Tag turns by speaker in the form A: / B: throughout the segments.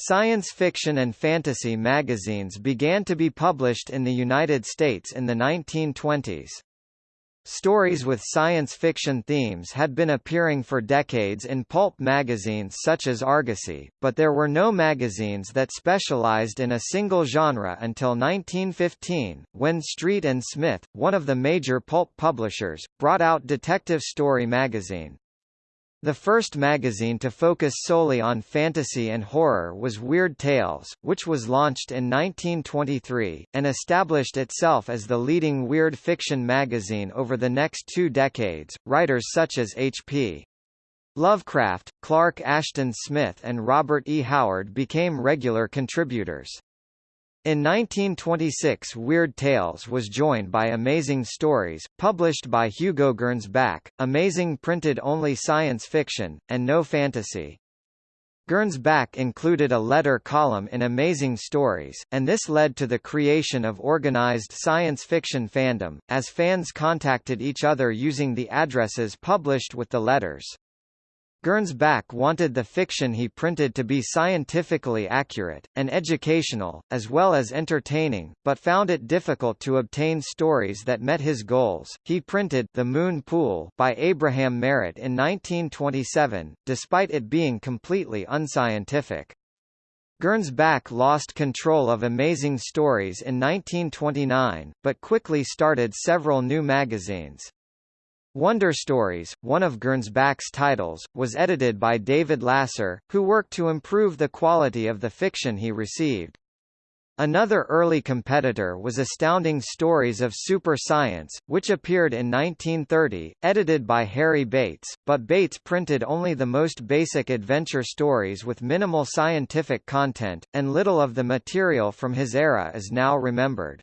A: Science fiction and fantasy magazines began to be published in the United States in the 1920s. Stories with science fiction themes had been appearing for decades in pulp magazines such as Argosy, but there were no magazines that specialized in a single genre until 1915, when Street and Smith, one of the major pulp publishers, brought out Detective Story magazine. The first magazine to focus solely on fantasy and horror was Weird Tales, which was launched in 1923, and established itself as the leading weird fiction magazine over the next two decades. Writers such as H.P. Lovecraft, Clark Ashton Smith and Robert E. Howard became regular contributors. In 1926 Weird Tales was joined by Amazing Stories, published by Hugo Gernsback, Amazing printed only science fiction, and no fantasy. Gernsback included a letter column in Amazing Stories, and this led to the creation of organized science fiction fandom, as fans contacted each other using the addresses published with the letters. Gernsback wanted the fiction he printed to be scientifically accurate, and educational, as well as entertaining, but found it difficult to obtain stories that met his goals. He printed The Moon Pool by Abraham Merritt in 1927, despite it being completely unscientific. Gernsback lost control of Amazing Stories in 1929, but quickly started several new magazines. Wonder Stories, one of Gernsback's titles, was edited by David Lasser, who worked to improve the quality of the fiction he received. Another early competitor was Astounding Stories of Super Science, which appeared in 1930, edited by Harry Bates, but Bates printed only the most basic adventure stories with minimal scientific content, and little of the material from his era is now remembered.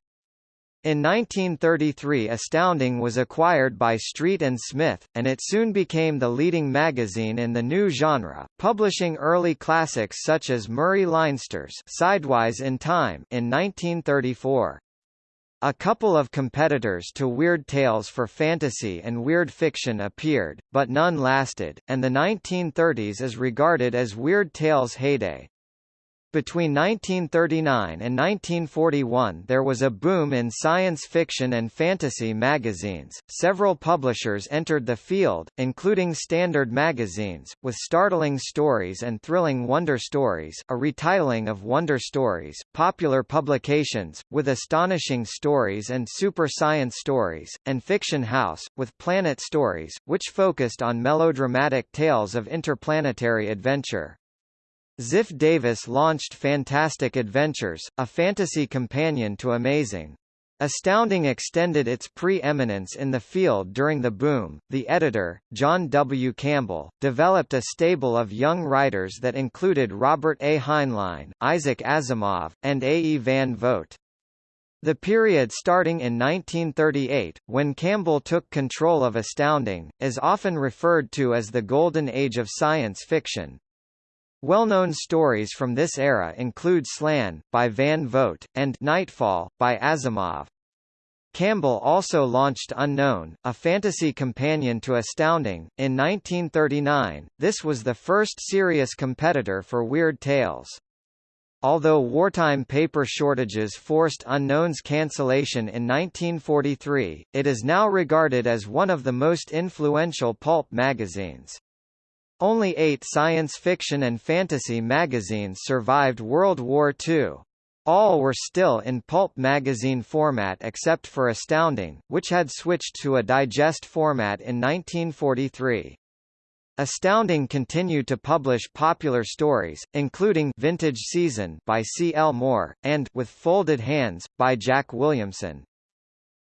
A: In 1933 Astounding was acquired by Street and Smith, and it soon became the leading magazine in the new genre, publishing early classics such as Murray Leinster's Sidewise in Time in 1934. A couple of competitors to Weird Tales for fantasy and weird fiction appeared, but none lasted, and the 1930s is regarded as Weird Tales' heyday. Between 1939 and 1941 there was a boom in science fiction and fantasy magazines. Several publishers entered the field, including Standard Magazines, with startling stories and thrilling Wonder Stories, a retitling of Wonder Stories, Popular Publications, with astonishing stories and super science stories, and Fiction House, with Planet Stories, which focused on melodramatic tales of interplanetary adventure. Ziff Davis launched Fantastic Adventures, a fantasy companion to Amazing. Astounding extended its pre-eminence in the field during the boom. The editor, John W. Campbell, developed a stable of young writers that included Robert A. Heinlein, Isaac Asimov, and A. E. Van Vogt. The period starting in 1938, when Campbell took control of Astounding, is often referred to as the Golden Age of science fiction. Well-known stories from this era include Slan, by Van Vogt, and Nightfall, by Asimov. Campbell also launched Unknown, a fantasy companion to Astounding, in 1939. This was the first serious competitor for Weird Tales. Although wartime paper shortages forced Unknown's cancellation in 1943, it is now regarded as one of the most influential pulp magazines. Only eight science fiction and fantasy magazines survived World War II. All were still in pulp magazine format except for Astounding, which had switched to a digest format in 1943. Astounding continued to publish popular stories, including Vintage Season by C. L. Moore, and With Folded Hands, by Jack Williamson.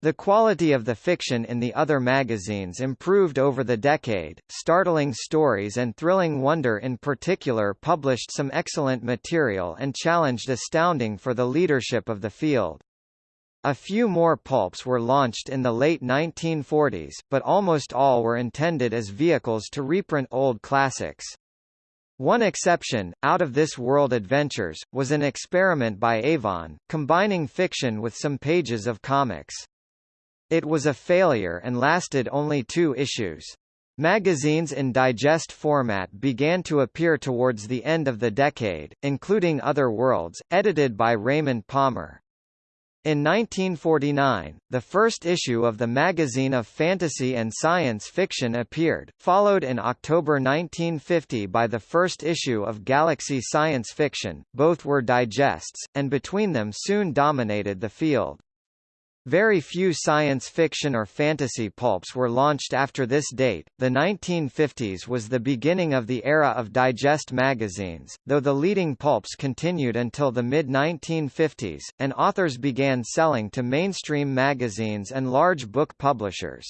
A: The quality of the fiction in the other magazines improved over the decade. Startling Stories and Thrilling Wonder in particular published some excellent material and challenged Astounding for the leadership of the field. A few more pulps were launched in the late 1940s, but almost all were intended as vehicles to reprint old classics. One exception, Out of This World Adventures, was an experiment by Avon, combining fiction with some pages of comics. It was a failure and lasted only two issues. Magazines in digest format began to appear towards the end of the decade, including Other Worlds, edited by Raymond Palmer. In 1949, the first issue of the magazine of fantasy and science fiction appeared, followed in October 1950 by the first issue of Galaxy Science Fiction, both were digests, and between them soon dominated the field. Very few science fiction or fantasy pulps were launched after this date. The 1950s was the beginning of the era of digest magazines, though the leading pulps continued until the mid 1950s, and authors began selling to mainstream magazines and large book publishers.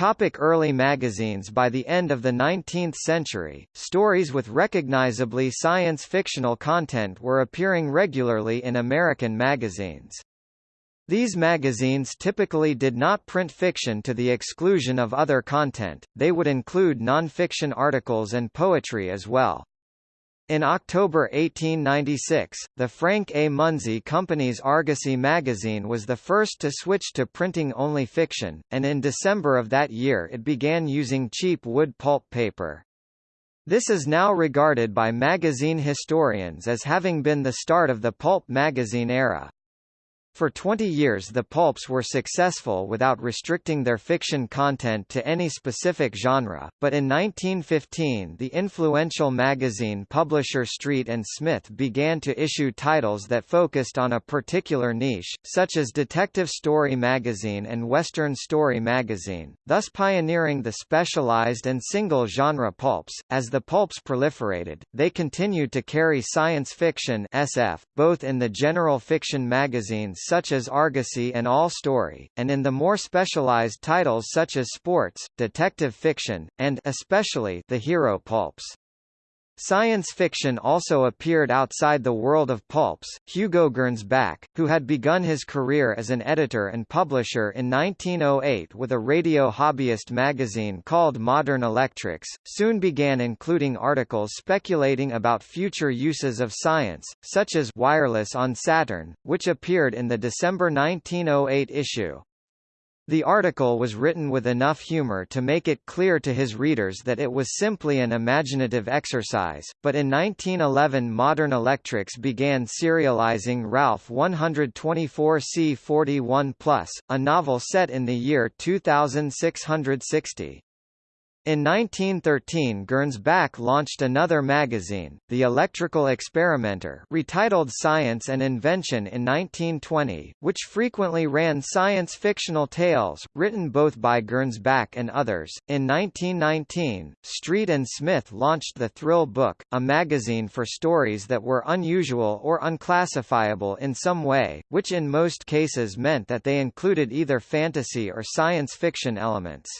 A: Topic early magazines By the end of the 19th century, stories with recognizably science-fictional content were appearing regularly in American magazines. These magazines typically did not print fiction to the exclusion of other content, they would include non-fiction articles and poetry as well. In October 1896, the Frank A. Munsey Company's Argosy magazine was the first to switch to printing only fiction, and in December of that year it began using cheap wood pulp paper. This is now regarded by magazine historians as having been the start of the pulp magazine era. For 20 years the pulps were successful without restricting their fiction content to any specific genre, but in 1915 the influential magazine publisher Street and Smith began to issue titles that focused on a particular niche, such as Detective Story Magazine and Western Story Magazine, thus pioneering the specialized and single-genre pulps. As the pulps proliferated, they continued to carry science fiction SF, both in the general fiction magazines such as Argosy and All Story, and in the more specialized titles such as sports, detective fiction, and especially the hero pulps. Science fiction also appeared outside the world of pulps. Hugo Gernsback, who had begun his career as an editor and publisher in 1908 with a radio hobbyist magazine called Modern Electrics, soon began including articles speculating about future uses of science, such as Wireless on Saturn, which appeared in the December 1908 issue. The article was written with enough humor to make it clear to his readers that it was simply an imaginative exercise, but in 1911 Modern Electrics began serializing Ralph 124C41+, a novel set in the year 2660. In 1913 Gernsback launched another magazine, The Electrical Experimenter retitled Science and Invention in 1920, which frequently ran science-fictional tales, written both by Gernsback and others. In 1919, Street and Smith launched The Thrill Book, a magazine for stories that were unusual or unclassifiable in some way, which in most cases meant that they included either fantasy or science fiction elements.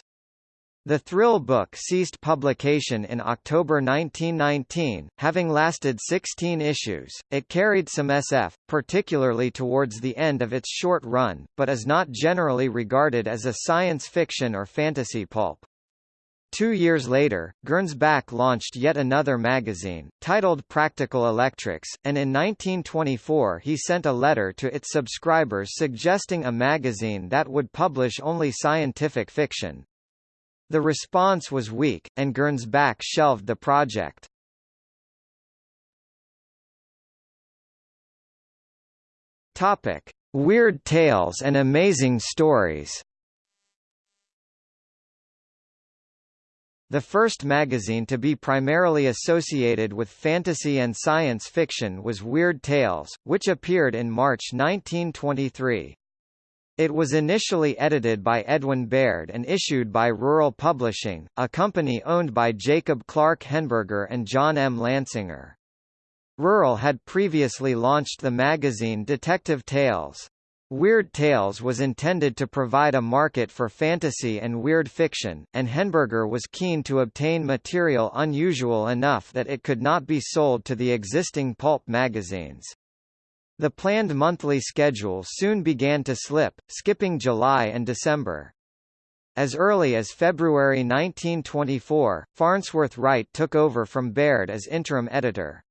A: The Thrill book ceased publication in October 1919, having lasted 16 issues. It carried some SF, particularly towards the end of its short run, but is not generally regarded as a science fiction or fantasy pulp. Two years later, Gernsback launched yet another magazine, titled Practical Electrics, and in 1924 he sent a letter to its subscribers suggesting a magazine that would publish only scientific fiction. The response was weak, and Gernsback shelved the project. Topic: Weird Tales and Amazing Stories. The first magazine to be primarily associated with fantasy and science fiction was Weird Tales, which appeared in March 1923. It was initially edited by Edwin Baird and issued by Rural Publishing, a company owned by Jacob Clark Henneberger and John M. Lansinger. Rural had previously launched the magazine Detective Tales. Weird Tales was intended to provide a market for fantasy and weird fiction, and Henneberger was keen to obtain material unusual enough that it could not be sold to the existing pulp magazines. The planned monthly schedule soon began to slip, skipping July and December. As early as February 1924, Farnsworth Wright took over from Baird as interim editor.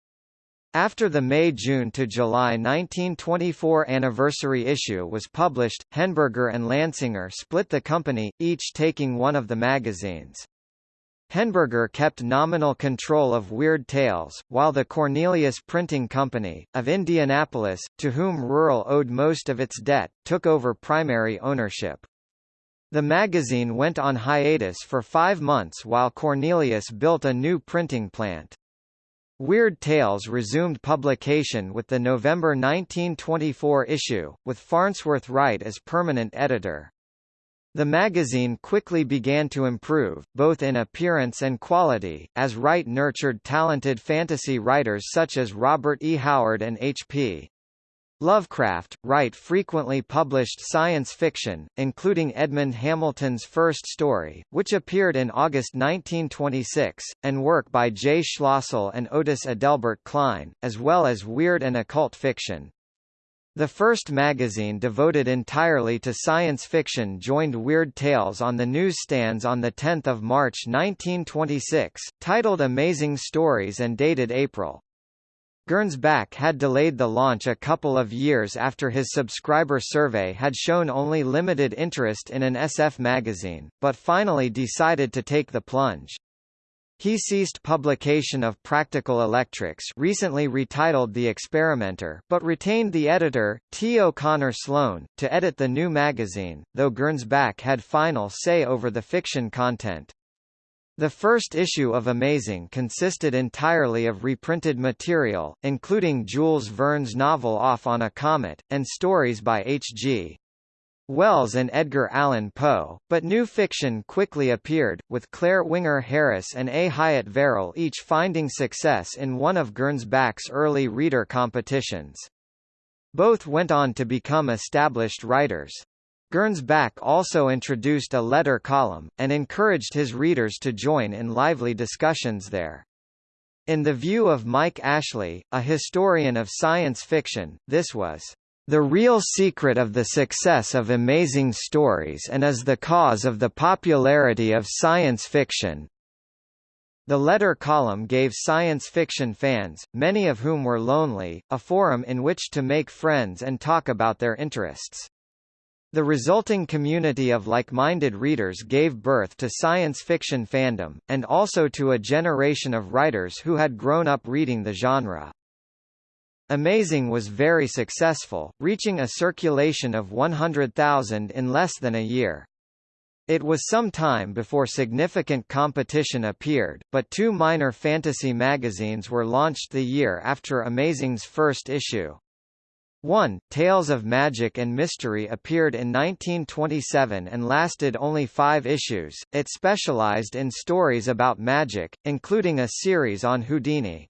A: After the May–June to July 1924 anniversary issue was published, Henneberger and Lansinger split the company, each taking one of the magazines. Henneberger kept nominal control of Weird Tales, while the Cornelius Printing Company, of Indianapolis, to whom Rural owed most of its debt, took over primary ownership. The magazine went on hiatus for five months while Cornelius built a new printing plant. Weird Tales resumed publication with the November 1924 issue, with Farnsworth Wright as permanent editor. The magazine quickly began to improve, both in appearance and quality, as Wright nurtured talented fantasy writers such as Robert E. Howard and H.P. Lovecraft, Wright frequently published science fiction, including Edmond Hamilton's first story, which appeared in August 1926, and work by J. Schlossel and Otis Adelbert Kline, as well as weird and occult fiction. The first magazine devoted entirely to science fiction joined Weird Tales on the newsstands on 10 March 1926, titled Amazing Stories and dated April. Gernsback had delayed the launch a couple of years after his subscriber survey had shown only limited interest in an SF magazine, but finally decided to take the plunge. He ceased publication of Practical Electrics recently retitled The Experimenter but retained the editor, T. O'Connor Sloan, to edit the new magazine, though Gernsback had final say over the fiction content. The first issue of Amazing consisted entirely of reprinted material, including Jules Verne's novel Off on a Comet, and stories by H.G. Wells and Edgar Allan Poe, but new fiction quickly appeared, with Claire Winger Harris and A. Hyatt Verrill each finding success in one of Gernsback's early reader competitions. Both went on to become established writers. Gernsback also introduced a letter column, and encouraged his readers to join in lively discussions there. In the view of Mike Ashley, a historian of science fiction, this was the real secret of the success of amazing stories and is the cause of the popularity of science fiction. The letter column gave science fiction fans, many of whom were lonely, a forum in which to make friends and talk about their interests. The resulting community of like-minded readers gave birth to science fiction fandom, and also to a generation of writers who had grown up reading the genre. Amazing was very successful, reaching a circulation of 100,000 in less than a year. It was some time before significant competition appeared, but two minor fantasy magazines were launched the year after Amazing's first issue. 1. Tales of Magic and Mystery appeared in 1927 and lasted only five issues. It specialized in stories about magic, including a series on Houdini.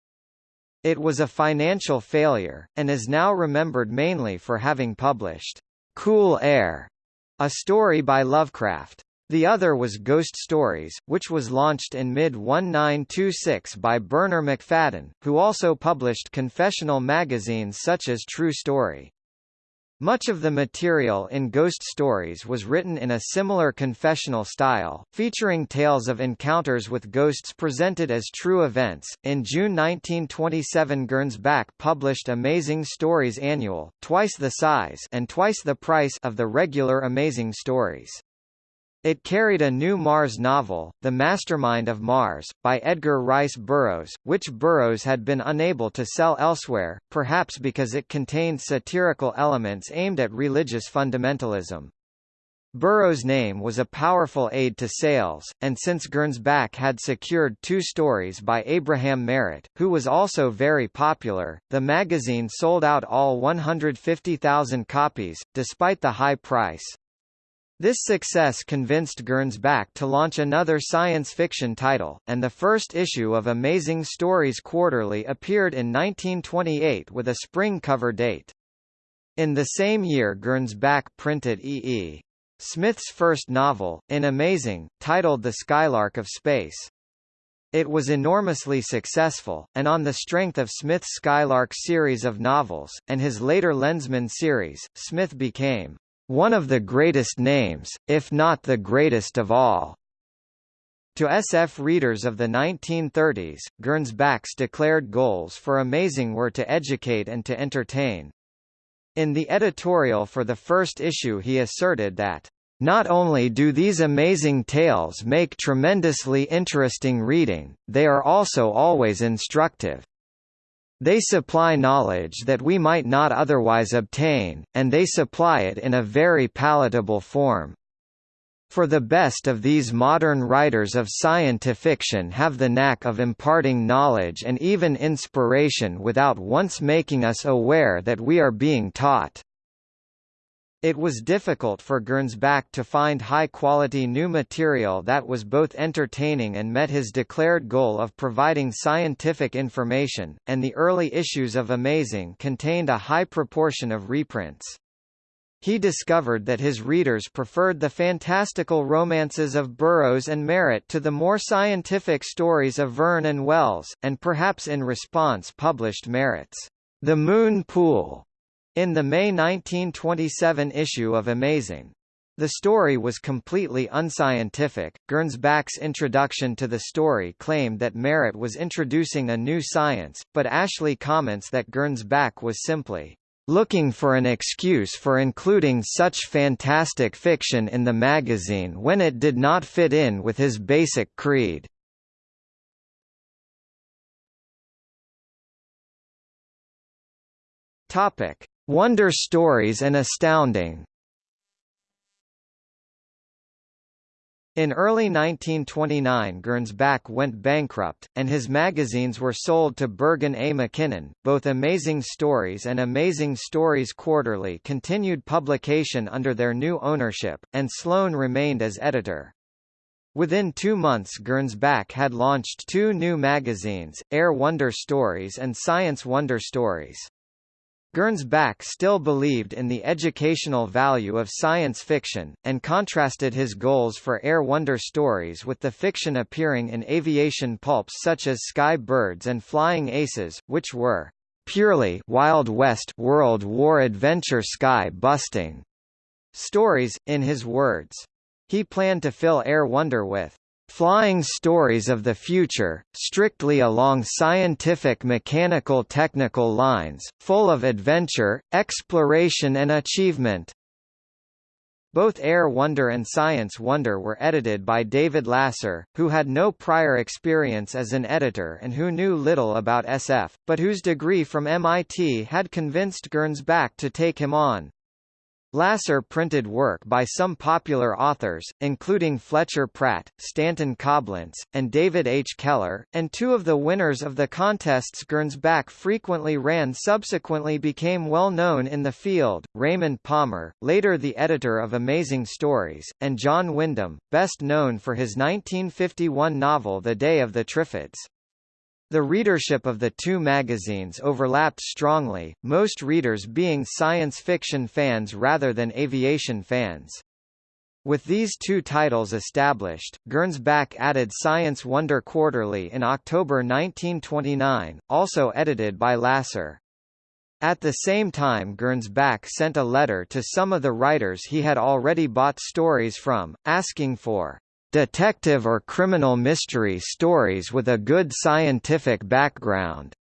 A: It was a financial failure, and is now remembered mainly for having published Cool Air, a story by Lovecraft. The other was Ghost Stories, which was launched in mid-1926 by Bernarr Macfadden, who also published confessional magazines such as True Story. Much of the material in Ghost Stories was written in a similar confessional style, featuring tales of encounters with ghosts presented as true events. In June 1927, Gernsback published Amazing Stories Annual, twice the size and twice the price of the regular Amazing Stories. It carried a new Mars novel, The Mastermind of Mars, by Edgar Rice Burroughs, which Burroughs had been unable to sell elsewhere, perhaps because it contained satirical elements aimed at religious fundamentalism. Burroughs' name was a powerful aid to sales, and since Gernsback had secured two stories by Abraham Merritt, who was also very popular, the magazine sold out all 150,000 copies, despite the high price. This success convinced Gernsback to launch another science fiction title, and the first issue of Amazing Stories Quarterly appeared in 1928 with a spring cover date. In the same year Gernsback printed E. E. Smith's first novel, in Amazing, titled The Skylark of Space. It was enormously successful, and on the strength of Smith's Skylark series of novels, and his later Lensman series, Smith became one of the greatest names, if not the greatest of all. To SF readers of the 1930s, Gernsback's declared goals for Amazing were to educate and to entertain. In the editorial for the first issue he asserted that, "...not only do these amazing tales make tremendously interesting reading, they are also always instructive. They supply knowledge that we might not otherwise obtain, and they supply it in a very palatable form. For the best of these modern writers of science-fiction have the knack of imparting knowledge and even inspiration without once making us aware that we are being taught. It was difficult for Gernsback to find high-quality new material that was both entertaining and met his declared goal of providing scientific information, and the early issues of Amazing contained a high proportion of reprints. He discovered that his readers preferred the fantastical romances of Burroughs and Merritt to the more scientific stories of Verne and Wells, and perhaps in response published Merritt's The Moon Pool in the May 1927 issue of Amazing. The story was completely unscientific. Gernsback's introduction to the story claimed that Merritt was introducing a new science, but Ashley comments that Gernsback was simply looking for an excuse for including such fantastic fiction in the magazine when it did not fit in with his basic creed. Topic: Wonder Stories and Astounding In early 1929 Gernsback went bankrupt, and his magazines were sold to Bergen A. McKinnon. Both Amazing Stories and Amazing Stories Quarterly continued publication under their new ownership, and Sloan remained as editor. Within two months Gernsback had launched two new magazines, Air Wonder Stories and Science Wonder Stories. Gernsback still believed in the educational value of science fiction, and contrasted his goals for Air Wonder stories with the fiction appearing in aviation pulps such as Sky Birds and Flying Aces, which were purely Wild West World War adventure sky busting stories, in his words. He planned to fill Air Wonder with flying stories of the future, strictly along scientific mechanical technical lines, full of adventure, exploration and achievement. Both Air Wonder and Science Wonder were edited by David Lasser, who had no prior experience as an editor and who knew little about SF, but whose degree from MIT had convinced Gernsback to take him on. Lasser printed work by some popular authors, including Fletcher Pratt, Stanton Coblentz, and David H. Keller, and two of the winners of the contests Gernsback frequently ran subsequently became well known in the field, Raymond Palmer, later the editor of Amazing Stories, and John Wyndham, best known for his 1951 novel The Day of the Triffids. The readership of the two magazines overlapped strongly, most readers being science fiction fans rather than aviation fans. With these two titles established, Gernsback added Science Wonder Quarterly in October 1929, also edited by Lasser. At the same time Gernsback sent a letter to some of the writers he had already bought stories from, asking for detective or criminal mystery stories with a good scientific background.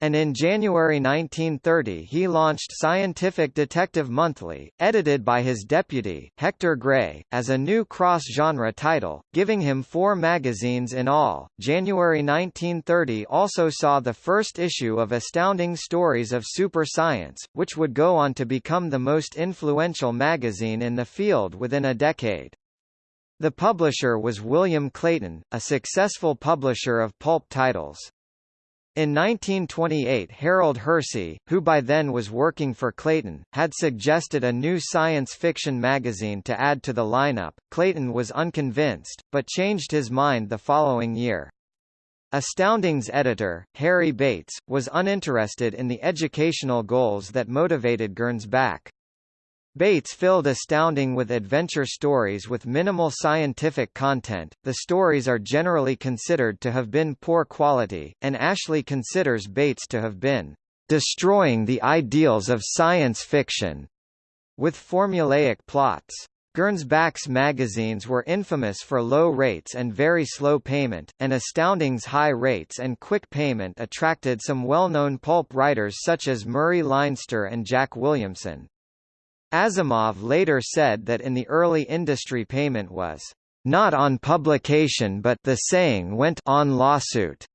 A: And in January 1930 he launched Scientific Detective Monthly, edited by his deputy, Hector Gray, as a new cross-genre title, giving him four magazines in all. January 1930 also saw the first issue of Astounding Stories of Super Science, which would go on to become the most influential magazine in the field within a decade. The publisher was William Clayton, a successful publisher of pulp titles. In 1928 Harold Hersey, who by then was working for Clayton, had suggested a new science fiction magazine to add to the lineup. Clayton was unconvinced, but changed his mind the following year. Astounding's editor, Harry Bates, was uninterested in the educational goals that motivated Gernsback. Bates filled Astounding with adventure stories with minimal scientific content. The stories are generally considered to have been poor quality, and Ashley considers Bates to have been destroying the ideals of science fiction with formulaic plots. Gernsback's magazines were infamous for low rates and very slow payment, and Astounding's high rates and quick payment attracted some well-known pulp writers such as Murray Leinster and Jack Williamson. Asimov later said that in the early industry payment was not on publication but the saying went on lawsuit.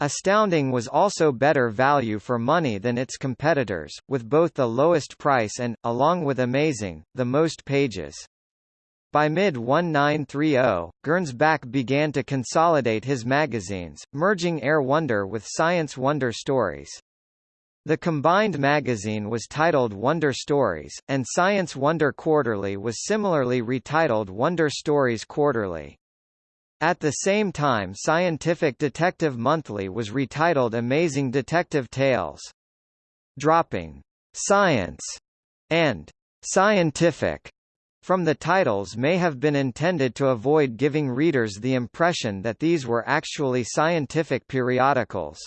A: Astounding was also better value for money than its competitors, with both the lowest price and, along with Amazing, the most pages. By mid-1930, Gernsback began to consolidate his magazines, merging Air Wonder with Science Wonder Stories. The combined magazine was titled Wonder Stories, and Science Wonder Quarterly was similarly retitled Wonder Stories Quarterly. At the same time Scientific Detective Monthly was retitled Amazing Detective Tales. Dropping «science» and «scientific» from the titles may have been intended to avoid giving readers the impression that these were actually scientific periodicals.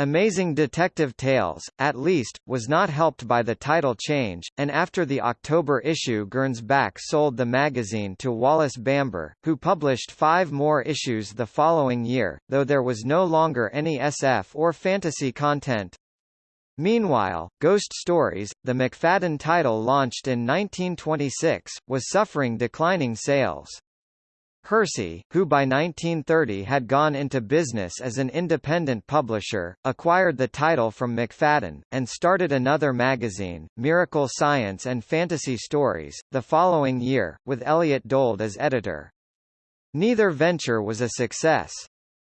A: Amazing Detective Tales, at least, was not helped by the title change, and after the October issue Gernsback sold the magazine to Wallace Bamber, who published five more issues the following year, though there was no longer any SF or fantasy content. Meanwhile, Ghost Stories, the Macfadden title launched in 1926, was suffering declining sales. Hersey, who by 1930 had gone into business as an independent publisher, acquired the title from Macfadden, and started another magazine, Miracle Science and Fantasy Stories, the following year, with Elliot Dold as editor. Neither venture was a success.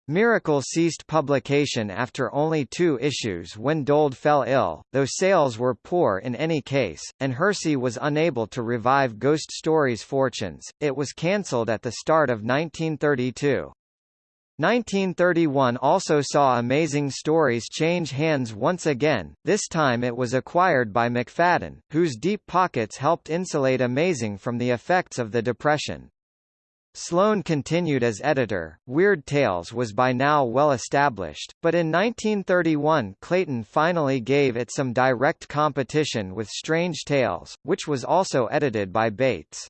A: Miracle ceased publication after only two issues when Dold fell ill, though sales were poor in any case, and Hersey was unable to revive Ghost Stories' fortunes. It was cancelled at the start of 1932. 1931 also saw Amazing Stories change hands once again, this time it was acquired by Macfadden, whose deep pockets helped insulate Amazing from the effects of the Depression. Sloan continued as editor. Weird Tales was by now well established, but in 1931 Clayton finally gave it some direct competition with Strange Tales, which was also edited by Bates.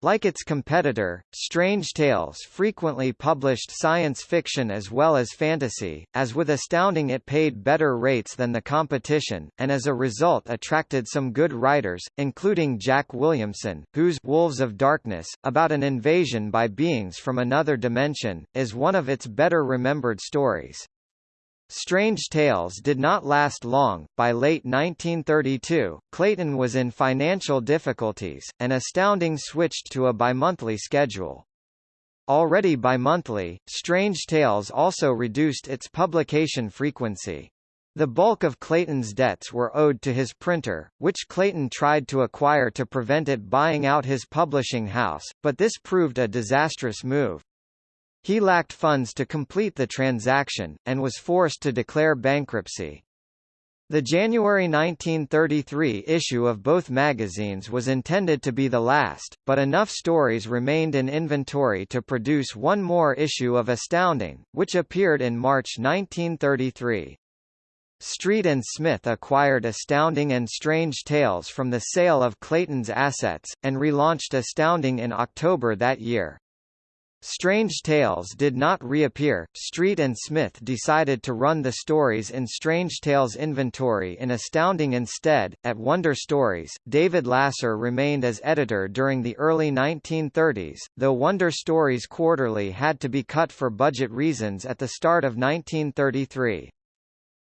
A: Like its competitor, Strange Tales frequently published science fiction as well as fantasy, as with Astounding it paid better rates than the competition, and as a result attracted some good writers, including Jack Williamson, whose Wolves of Darkness, about an invasion by beings from another dimension, is one of its better remembered stories. Strange Tales did not last long. By late 1932, Clayton was in financial difficulties, and Astounding switched to a bimonthly schedule. Already bimonthly, Strange Tales also reduced its publication frequency. The bulk of Clayton's debts were owed to his printer, which Clayton tried to acquire to prevent it buying out his publishing house, but this proved a disastrous move. He lacked funds to complete the transaction, and was forced to declare bankruptcy. The January 1933 issue of both magazines was intended to be the last, but enough stories remained in inventory to produce one more issue of Astounding, which appeared in March 1933. Street and Smith acquired Astounding and Strange Tales from the sale of Clayton's assets, and relaunched Astounding in October that year. Strange Tales did not reappear. Street and Smith decided to run the stories in Strange Tales inventory in Astounding instead. At Wonder Stories, David Lasser remained as editor during the early 1930s, though Wonder Stories Quarterly had to be cut for budget reasons at the start of 1933.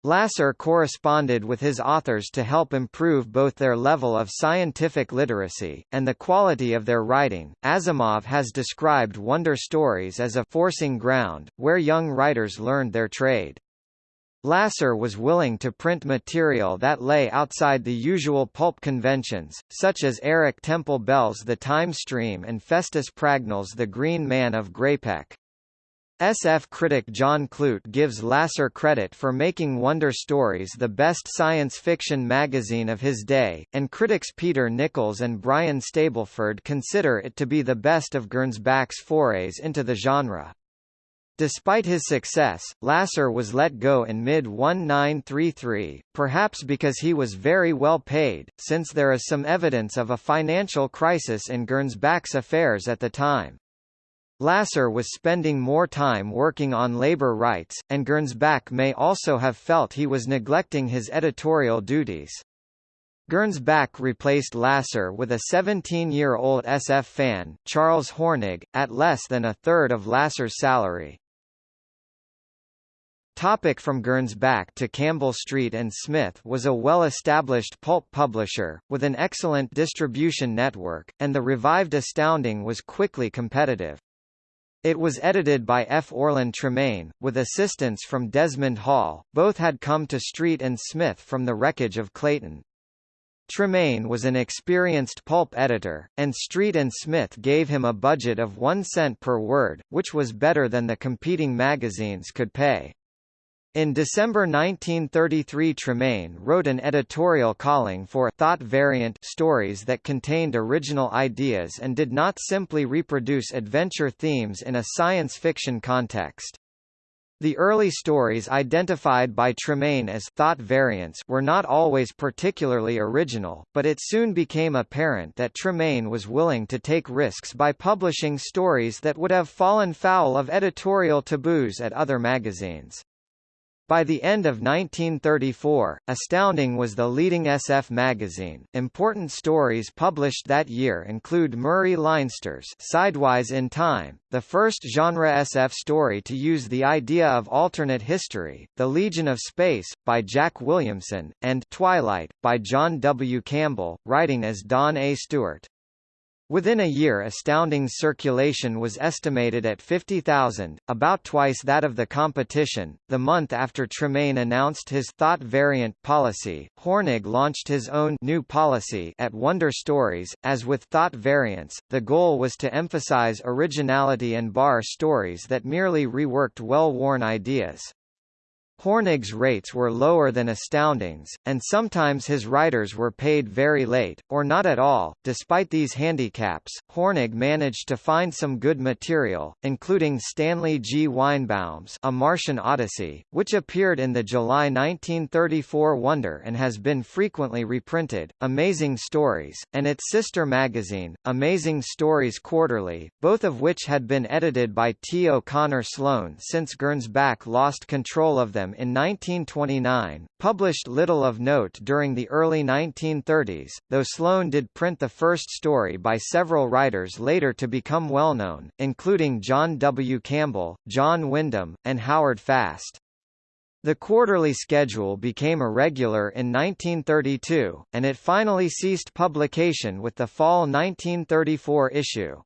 A: Lasser corresponded with his authors to help improve both their level of scientific literacy, and the quality of their writing. Asimov has described Wonder Stories as a forcing ground, where young writers learned their trade. Lasser was willing to print material that lay outside the usual pulp conventions, such as Eric Temple Bell's The Time Stream and Festus Pragnell's The Green Man of Graypec. SF critic John Clute gives Lasser credit for making Wonder Stories the best science fiction magazine of his day, and critics Peter Nichols and Brian Stableford consider it to be the best of Gernsback's forays into the genre. Despite his success, Lasser was let go in mid-1933, perhaps because he was very well paid, since there is some evidence of a financial crisis in Gernsback's affairs at the time. Lasser was spending more time working on labor rights, and Gernsback may also have felt he was neglecting his editorial duties. Gernsback replaced Lasser with a 17-year-old SF fan, Charles Hornig, at less than a third of Lasser's salary. Topic from Gernsback to Campbell Street and Smith was a well-established pulp publisher, with an excellent distribution network, and the revived Astounding was quickly competitive. It was edited by F. Orland Tremaine, with assistance from Desmond Hall, both had come to Street and Smith from the wreckage of Clayton. Tremaine was an experienced pulp editor, and Street and Smith gave him a budget of one cent per word, which was better than the competing magazines could pay. In December 1933 Tremaine wrote an editorial calling for thought variant stories that contained original ideas and did not simply reproduce adventure themes in a science fiction context. The early stories identified by Tremaine as thought variants were not always particularly original, but it soon became apparent that Tremaine was willing to take risks by publishing stories that would have fallen foul of editorial taboos at other magazines. By the end of 1934, Astounding was the leading SF magazine. Important stories published that year include Murray Leinster's Sidewise in Time, the first genre SF story to use the idea of alternate history, The Legion of Space, by Jack Williamson, and Twilight, by John W. Campbell, writing as Don A. Stewart. Within a year Astounding's circulation was estimated at 50,000, about twice that of the competition. The month after Tremaine announced his thought variant policy, Hornig launched his own new policy at Wonder Stories. As with thought variants, the goal was to emphasize originality and bar stories that merely reworked well-worn ideas. Hornig's rates were lower than Astounding's, and sometimes his writers were paid very late, or not at all. Despite these handicaps, Hornig managed to find some good material, including Stanley G. Weinbaum's A Martian Odyssey, which appeared in the July 1934 Wonder and has been frequently reprinted, Amazing Stories, and its sister magazine, Amazing Stories Quarterly, both of which had been edited by T. O'Connor Sloan since Gernsback lost control of them in 1929, published little of note during the early 1930s, though Sloan did print the first story by several writers later to become well known, including John W. Campbell, John Wyndham, and Howard Fast. The quarterly schedule became irregular in 1932, and it finally ceased publication with the fall 1934 issue.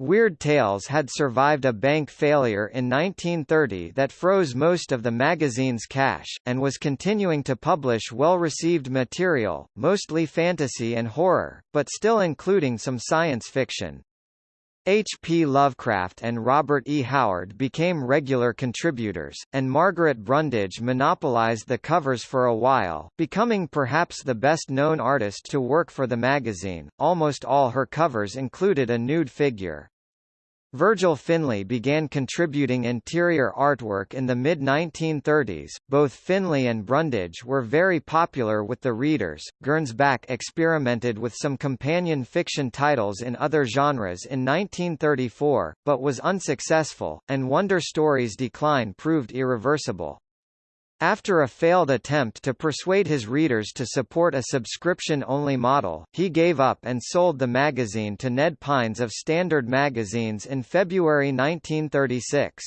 A: Weird Tales had survived a bank failure in 1930 that froze most of the magazine's cash, and was continuing to publish well-received material, mostly fantasy and horror, but still including some science fiction. H. P. Lovecraft and Robert E. Howard became regular contributors, and Margaret Brundage monopolized the covers for a while, becoming perhaps the best-known artist to work for the magazine. Almost all her covers included a nude figure. Virgil Finlay began contributing interior artwork in the mid-1930s. Both Finlay and Brundage were very popular with the readers. Gernsback experimented with some companion fiction titles in other genres in 1934, but was unsuccessful, and Wonder Stories' decline proved irreversible. After a failed attempt to persuade his readers to support a subscription-only model, he gave up and sold the magazine to Ned Pines of Standard Magazines in February 1936.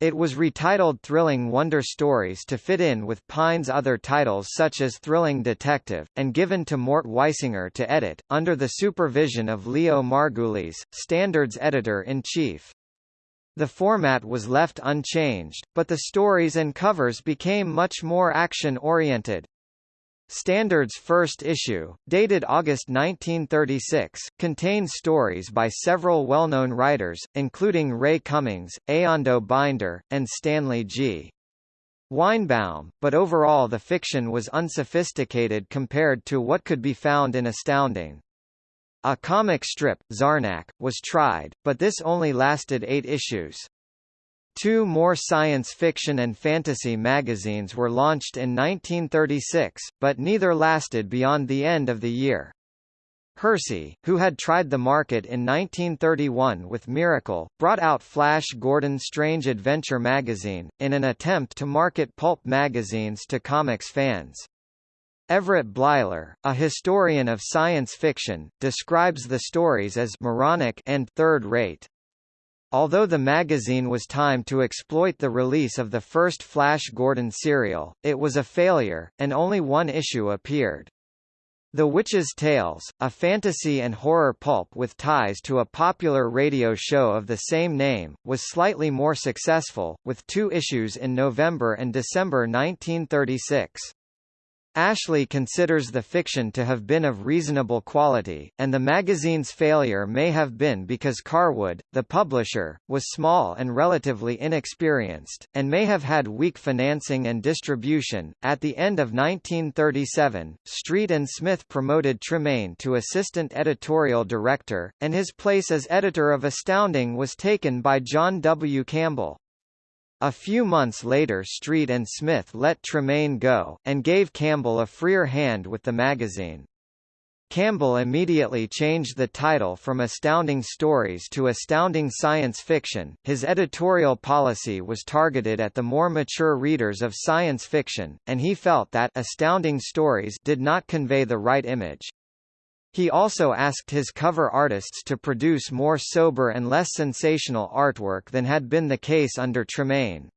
A: It was retitled Thrilling Wonder Stories to fit in with Pine's other titles such as Thrilling Detective, and given to Mort Weisinger to edit, under the supervision of Leo Margulies, Standard's editor-in-chief. The format was left unchanged, but the stories and covers became much more action-oriented. Standard's first issue, dated August 1936, contains stories by several well-known writers, including Ray Cummings, Eando Binder, and Stanley G. Weinbaum, but overall the fiction was unsophisticated compared to what could be found in Astounding. A comic strip, Zarnak, was tried, but this only lasted eight issues. Two more science fiction and fantasy magazines were launched in 1936, but neither lasted beyond the end of the year. Hersey, who had tried the market in 1931 with Miracle, brought out Flash Gordon's Strange Adventure magazine, in an attempt to market pulp magazines to comics fans. Everett Bleiler, a historian of science fiction, describes the stories as moronic and third-rate. Although the magazine was timed to exploit the release of the first Flash Gordon serial, it was a failure, and only one issue appeared. The Witch's Tales, a fantasy and horror pulp with ties to a popular radio show of the same name, was slightly more successful, with two issues in November and December 1936. Ashley considers the fiction to have been of reasonable quality, and the magazine's failure may have been because Carwood, the publisher, was small and relatively inexperienced, and may have had weak financing and distribution. At the end of 1937, Street and Smith promoted Tremaine to assistant editorial director, and his place as editor of Astounding was taken by John W. Campbell. A few months later Street and Smith let Tremaine go, and gave Campbell a freer hand with the magazine. Campbell immediately changed the title from Astounding Stories to Astounding Science Fiction. His editorial policy was targeted at the more mature readers of science fiction, and he felt that Astounding Stories did not convey the right image. He also asked his cover artists to produce more sober and less sensational artwork than had been the case under Tremaine.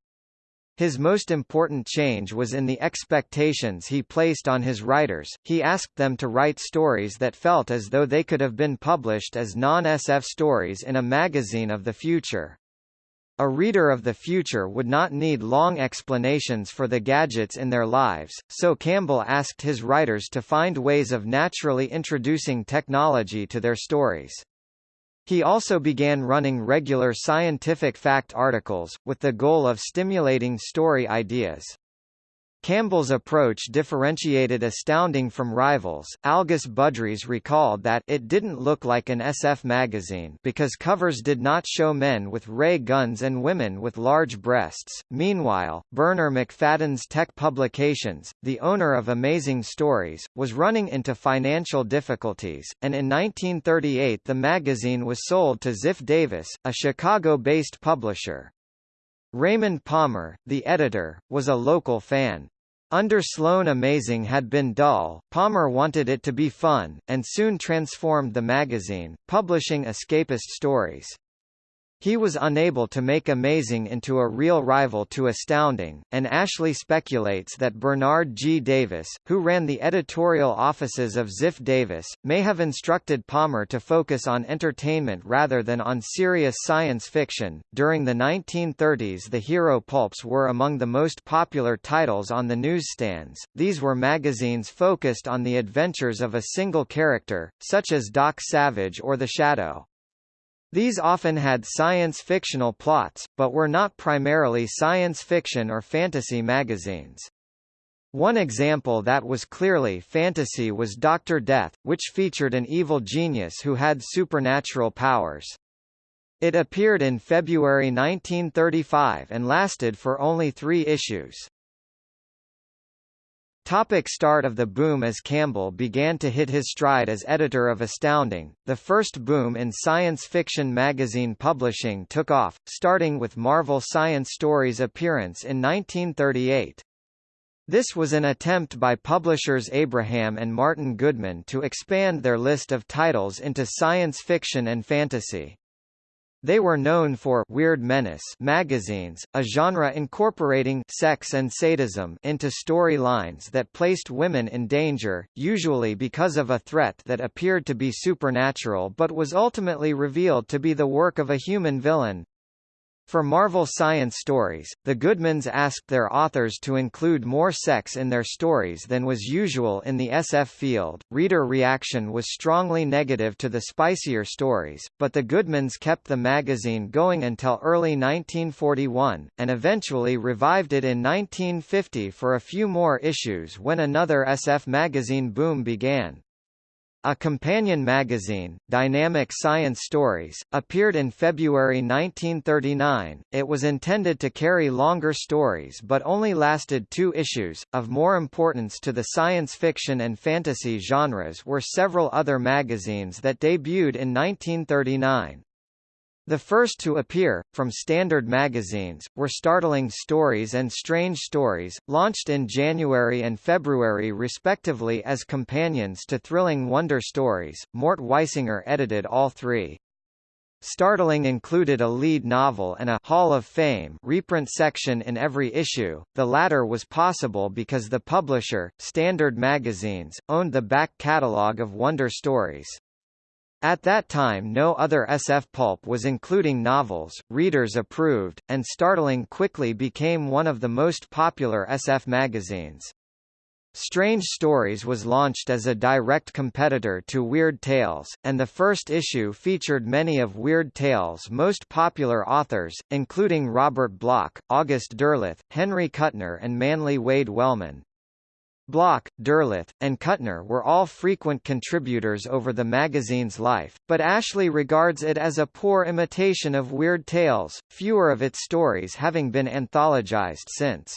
A: His most important change was in the expectations he placed on his writers, he asked them to write stories that felt as though they could have been published as non-SF stories in a magazine of the future. A reader of the future would not need long explanations for the gadgets in their lives, so Campbell asked his writers to find ways of naturally introducing technology to their stories. He also began running regular scientific fact articles, with the goal of stimulating story ideas. Campbell's approach differentiated Astounding from rivals. Algis Budrys recalled that it didn't look like an SF magazine because covers did not show men with ray guns and women with large breasts. Meanwhile, Bernarr Macfadden's Teck Publications, the owner of Amazing Stories, was running into financial difficulties, and in 1938 the magazine was sold to Ziff Davis, a Chicago-based publisher. Raymond Palmer, the editor, was a local fan. Under Sloane Amazing had been dull, Palmer wanted it to be fun, and soon transformed the magazine, publishing escapist stories. He was unable to make Amazing into a real rival to Astounding, and Ashley speculates that Bernard G. Davis, who ran the editorial offices of Ziff Davis, may have instructed Palmer to focus on entertainment rather than on serious science fiction. During the 1930s, the hero pulps were among the most popular titles on the newsstands. These were magazines focused on the adventures of a single character, such as Doc Savage or The Shadow. These often had science-fictional plots, but were not primarily science fiction or fantasy magazines. One example that was clearly fantasy was Dr. Death, which featured an evil genius who had supernatural powers. It appeared in February 1935 and lasted for only three issues. Topic start of the boom As Campbell began to hit his stride as editor of Astounding, the first boom in science fiction magazine publishing took off, starting with Marvel Science Stories' appearance in 1938. This was an attempt by publishers Abraham and Martin Goodman to expand their list of titles into science fiction and fantasy. They were known for Weird Menace magazines, a genre incorporating sex and sadism into storylines that placed women in danger, usually because of a threat that appeared to be supernatural but was ultimately revealed to be the work of a human villain. For Marvel Science Stories, the Goodmans asked their authors to include more sex in their stories than was usual in the SF field. Reader reaction was strongly negative to the spicier stories, but the Goodmans kept the magazine going until early 1941, and eventually revived it in 1950 for a few more issues when another SF magazine boom began. A companion magazine, Dynamic Science Stories, appeared in February 1939. It was intended to carry longer stories but only lasted two issues. Of more importance to the science fiction and fantasy genres were several other magazines that debuted in 1939. The first to appear, from standard magazines, were Startling Stories and Strange Stories, launched in January and February respectively as companions to Thrilling Wonder Stories. Mort Weisinger edited all three. Startling included a lead novel and a Hall of Fame reprint section in every issue. The latter was possible because the publisher, Standard Magazines, owned the back catalogue of Wonder Stories. At that time no other SF pulp was including novels, readers approved, and Startling quickly became one of the most popular SF magazines. Strange Stories was launched as a direct competitor to Weird Tales, and the first issue featured many of Weird Tales' most popular authors, including Robert Bloch, August Derleth, Henry Kuttner and Manly Wade Wellman. Bloch, Derleth, and Kuttner were all frequent contributors over the magazine's life, but Ashley regards it as a poor imitation of Weird Tales, fewer of its stories having been anthologized since.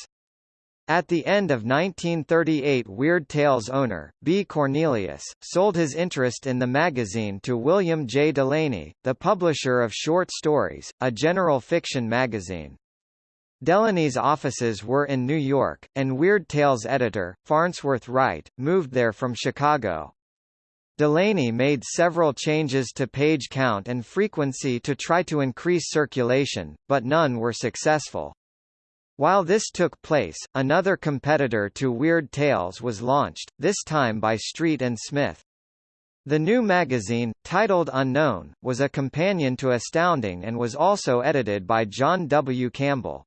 A: At the end of 1938 Weird Tales owner, B. Cornelius, sold his interest in the magazine to William J. Delaney, the publisher of Short Stories, a general fiction magazine. Delaney's offices were in New York, and Weird Tales editor, Farnsworth Wright, moved there from Chicago. Delaney made several changes to page count and frequency to try to increase circulation, but none were successful. While this took place, another competitor to Weird Tales was launched, this time by Street and Smith. The new magazine, titled Unknown, was a companion to Astounding and was also edited by John W. Campbell.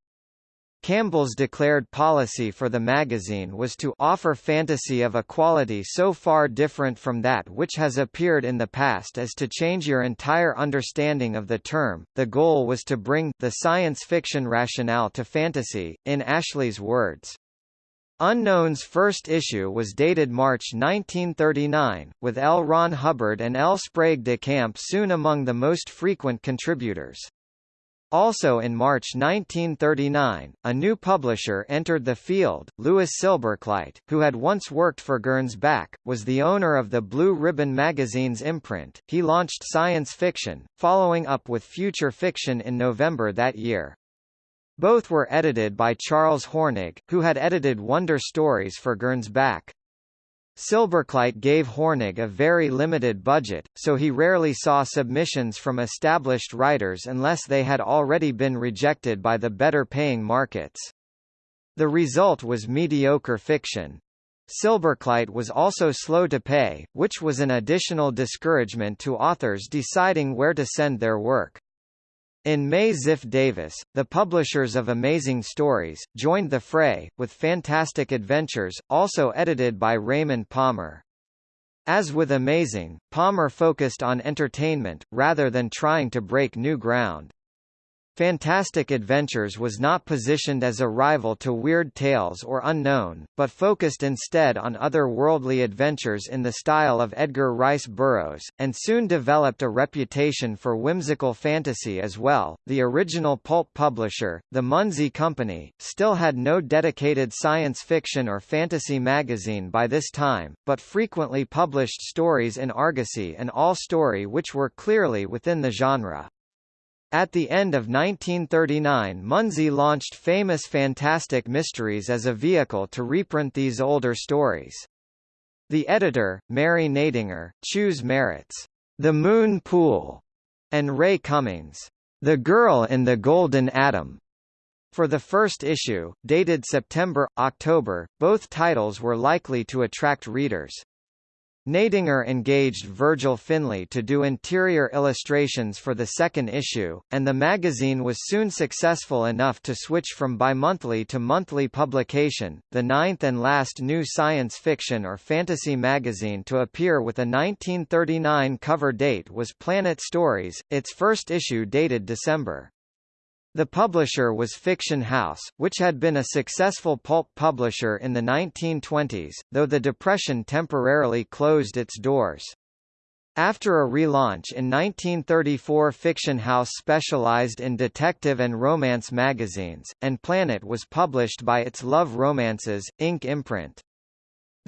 A: Campbell's declared policy for the magazine was to offer fantasy of a quality so far different from that which has appeared in the past as to change your entire understanding of the term. The goal was to bring the science fiction rationale to fantasy, in Ashley's words. Unknown's first issue was dated March 1939, with L. Ron Hubbard and L. Sprague de Camp soon among the most frequent contributors. Also in March 1939, a new publisher entered the field, Louis Silberkleit, who had once worked for Gernsback, was the owner of the Blue Ribbon magazine's imprint. He launched science fiction, following up with future fiction in November that year. Both were edited by Charles Hornig, who had edited Wonder Stories for Gernsback. Silberkleit gave Hornig a very limited budget, so he rarely saw submissions from established writers unless they had already been rejected by the better-paying markets. The result was mediocre fiction. Silberkleit was also slow to pay, which was an additional discouragement to authors deciding where to send their work. In May Ziff Davis, the publishers of Amazing Stories, joined the fray, with Fantastic Adventures, also edited by Raymond Palmer. As with Amazing, Palmer focused on entertainment, rather than trying to break new ground. Fantastic Adventures was not positioned as a rival to Weird Tales or Unknown, but focused instead on other-worldly adventures in the style of Edgar Rice Burroughs, and soon developed a reputation for whimsical fantasy as well. The original pulp publisher, the Munsey Company, still had no dedicated science fiction or fantasy magazine by this time, but frequently published stories in Argosy and All Story which were clearly within the genre. At the end of 1939 Munsey launched famous Fantastic Mysteries as a vehicle to reprint these older stories. The editor, Mary Gnaedinger, Choose Merritt's The Moon Pool, and Ray Cummings' The Girl in the Golden Atom. For the first issue, dated September-October, both titles were likely to attract readers. Gnaedinger engaged Virgil Finlay to do interior illustrations for the second issue, and the magazine was soon successful enough to switch from bi-monthly to monthly publication, the ninth and last new science fiction or fantasy magazine to appear with a 1939 cover date was Planet Stories, its first issue dated December. The publisher was Fiction House, which had been a successful pulp publisher in the 1920s, though the Depression temporarily closed its doors. After a relaunch in 1934 Fiction House specialized in detective and romance magazines, and Planet was published by its Love Romances, Inc. imprint.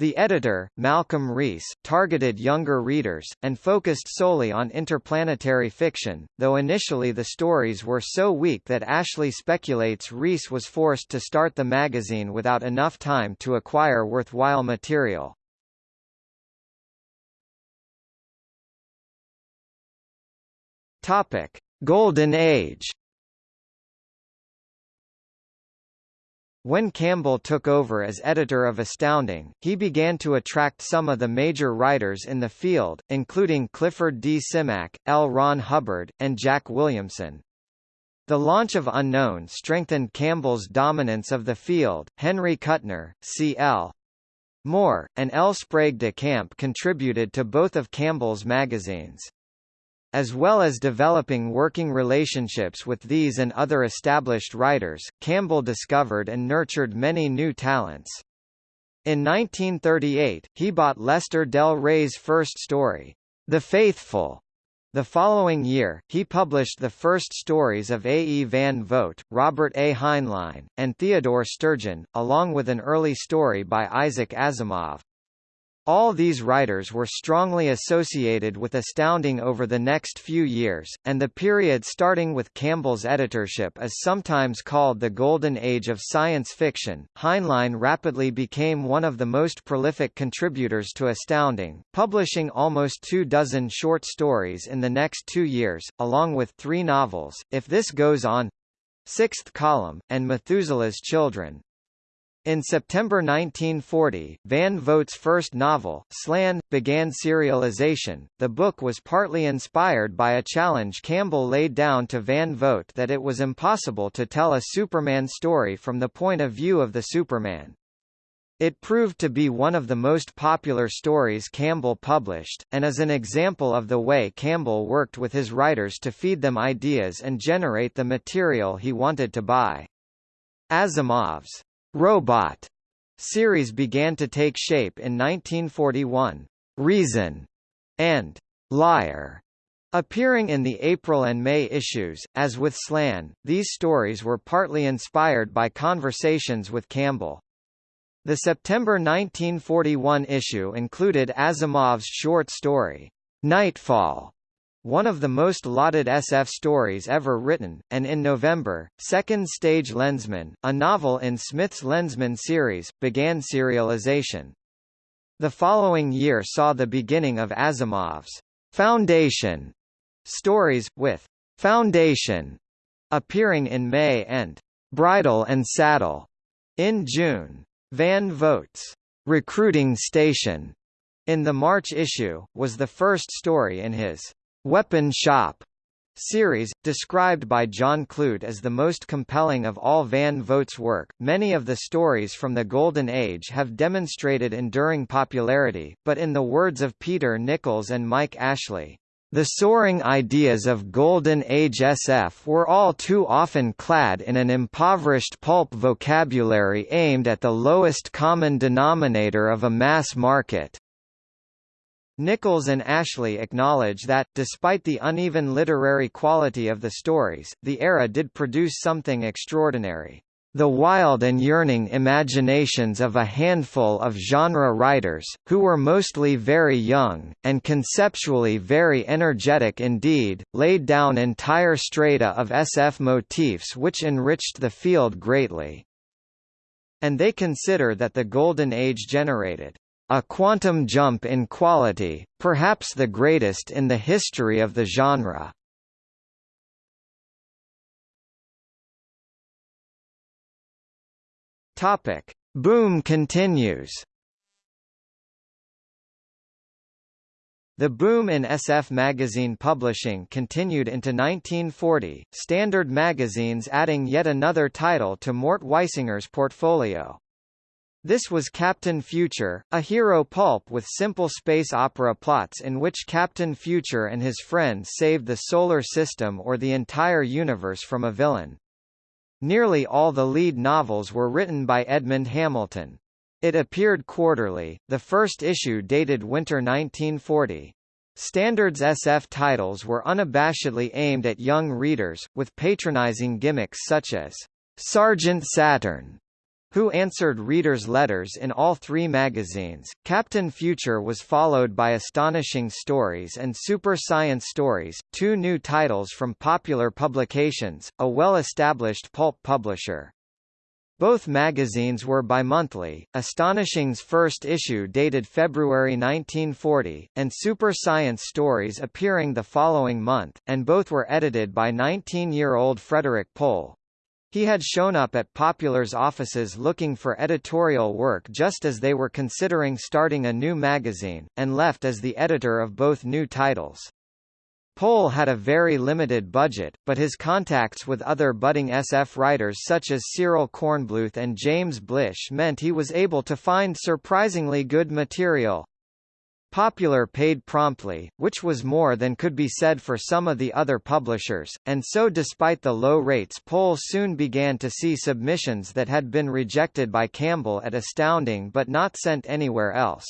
A: The editor, Malcolm Reiss, targeted younger readers, and focused solely on interplanetary fiction, though initially the stories were so weak that Ashley speculates Reiss was forced to start the magazine without enough time to acquire worthwhile material. Golden Age. When Campbell took over as editor of Astounding, he began to attract some of the major writers in the field, including Clifford D. Simak, L. Ron Hubbard, and Jack Williamson. The launch of Unknown strengthened Campbell's dominance of the field. Henry Kuttner, C.L. Moore, and L. Sprague de Camp contributed to both of Campbell's magazines. As well as developing working relationships with these and other established writers, Campbell discovered and nurtured many new talents. In 1938, he bought Lester Del Rey's first story, The Faithful. The following year, he published the first stories of A. E. Van Vogt, Robert A. Heinlein, and Theodore Sturgeon, along with an early story by Isaac Asimov. All these writers were strongly associated with Astounding over the next few years, and the period starting with Campbell's editorship is sometimes called the Golden Age of science fiction. Heinlein rapidly became one of the most prolific contributors to Astounding, publishing almost two dozen short stories in the next two years, along with three novels, If This Goes On, Sixth Column, and Methuselah's Children. In September 1940, Van Vogt's first novel, Slan, began serialization. The book was partly inspired by a challenge Campbell laid down to Van Vogt that it was impossible to tell a Superman story from the point of view of the Superman. It proved to be one of the most popular stories Campbell published, and is an example of the way Campbell worked with his writers to feed them ideas and generate the material he wanted to buy. Asimov's Robot series began to take shape in 1941. Reason and Liar Appearing in the April and May issues, as with Slan, these stories were partly inspired by conversations with Campbell. The September 1941 issue included Asimov's short story, Nightfall, one of the most lauded SF stories ever written, and in November, Second Stage Lensman, a novel in Smith's Lensman series, began serialization. The following year saw the beginning of Asimov's Foundation stories, with Foundation appearing in May and Bridle and Saddle in June. Van Vogt's Recruiting Station in the March issue, was the first story in his Weapon Shop series, described by John Clute as the most compelling of all Van Vogt's work. Many of the stories from the Golden Age have demonstrated enduring popularity, but in the words of Peter Nichols and Mike Ashley, the soaring ideas of Golden Age SF were all too often clad in an impoverished pulp vocabulary aimed at the lowest common denominator of a mass market. Nichols and Ashley acknowledge that, despite the uneven literary quality of the stories, the era did produce something extraordinary. The wild and yearning imaginations of a handful of genre writers, who were mostly very young, and conceptually very energetic indeed, laid down entire strata of SF motifs which enriched the field greatly. And they consider that the Golden Age generated a quantum jump in quality, perhaps the greatest in the history of the genre. Topic: Boom continues. The boom in SF magazine publishing continued into 1940, Standard magazines adding yet another title to Mort Weisinger's portfolio. This was Captain Future, a hero pulp with simple space opera plots in which Captain Future and his friends saved the solar system or the entire universe from a villain. Nearly all the lead novels were written by Edmond Hamilton. It appeared quarterly, the first issue dated winter 1940. Standards SF titles were unabashedly aimed at young readers, with patronizing gimmicks such as Sergeant Saturn, who answered readers' letters in all three magazines. Captain Future was followed by Astonishing Stories and Super Science Stories, two new titles from Popular Publications, a well-established pulp publisher. Both magazines were bimonthly, Astonishing's first issue dated February 1940, and Super Science Stories appearing the following month, and both were edited by 19-year-old Frederik Pohl. He had shown up at Popular's offices looking for editorial work just as they were considering starting a new magazine, and left as the editor of both new titles. Pohl had a very limited budget, but his contacts with other budding SF writers such as Cyril Kornbluth and James Blish meant he was able to find surprisingly good material. Popular paid promptly, which was more than could be said for some of the other publishers, and so despite the low rates Pohl soon began to see submissions that had been rejected by Campbell at Astounding but not sent anywhere else.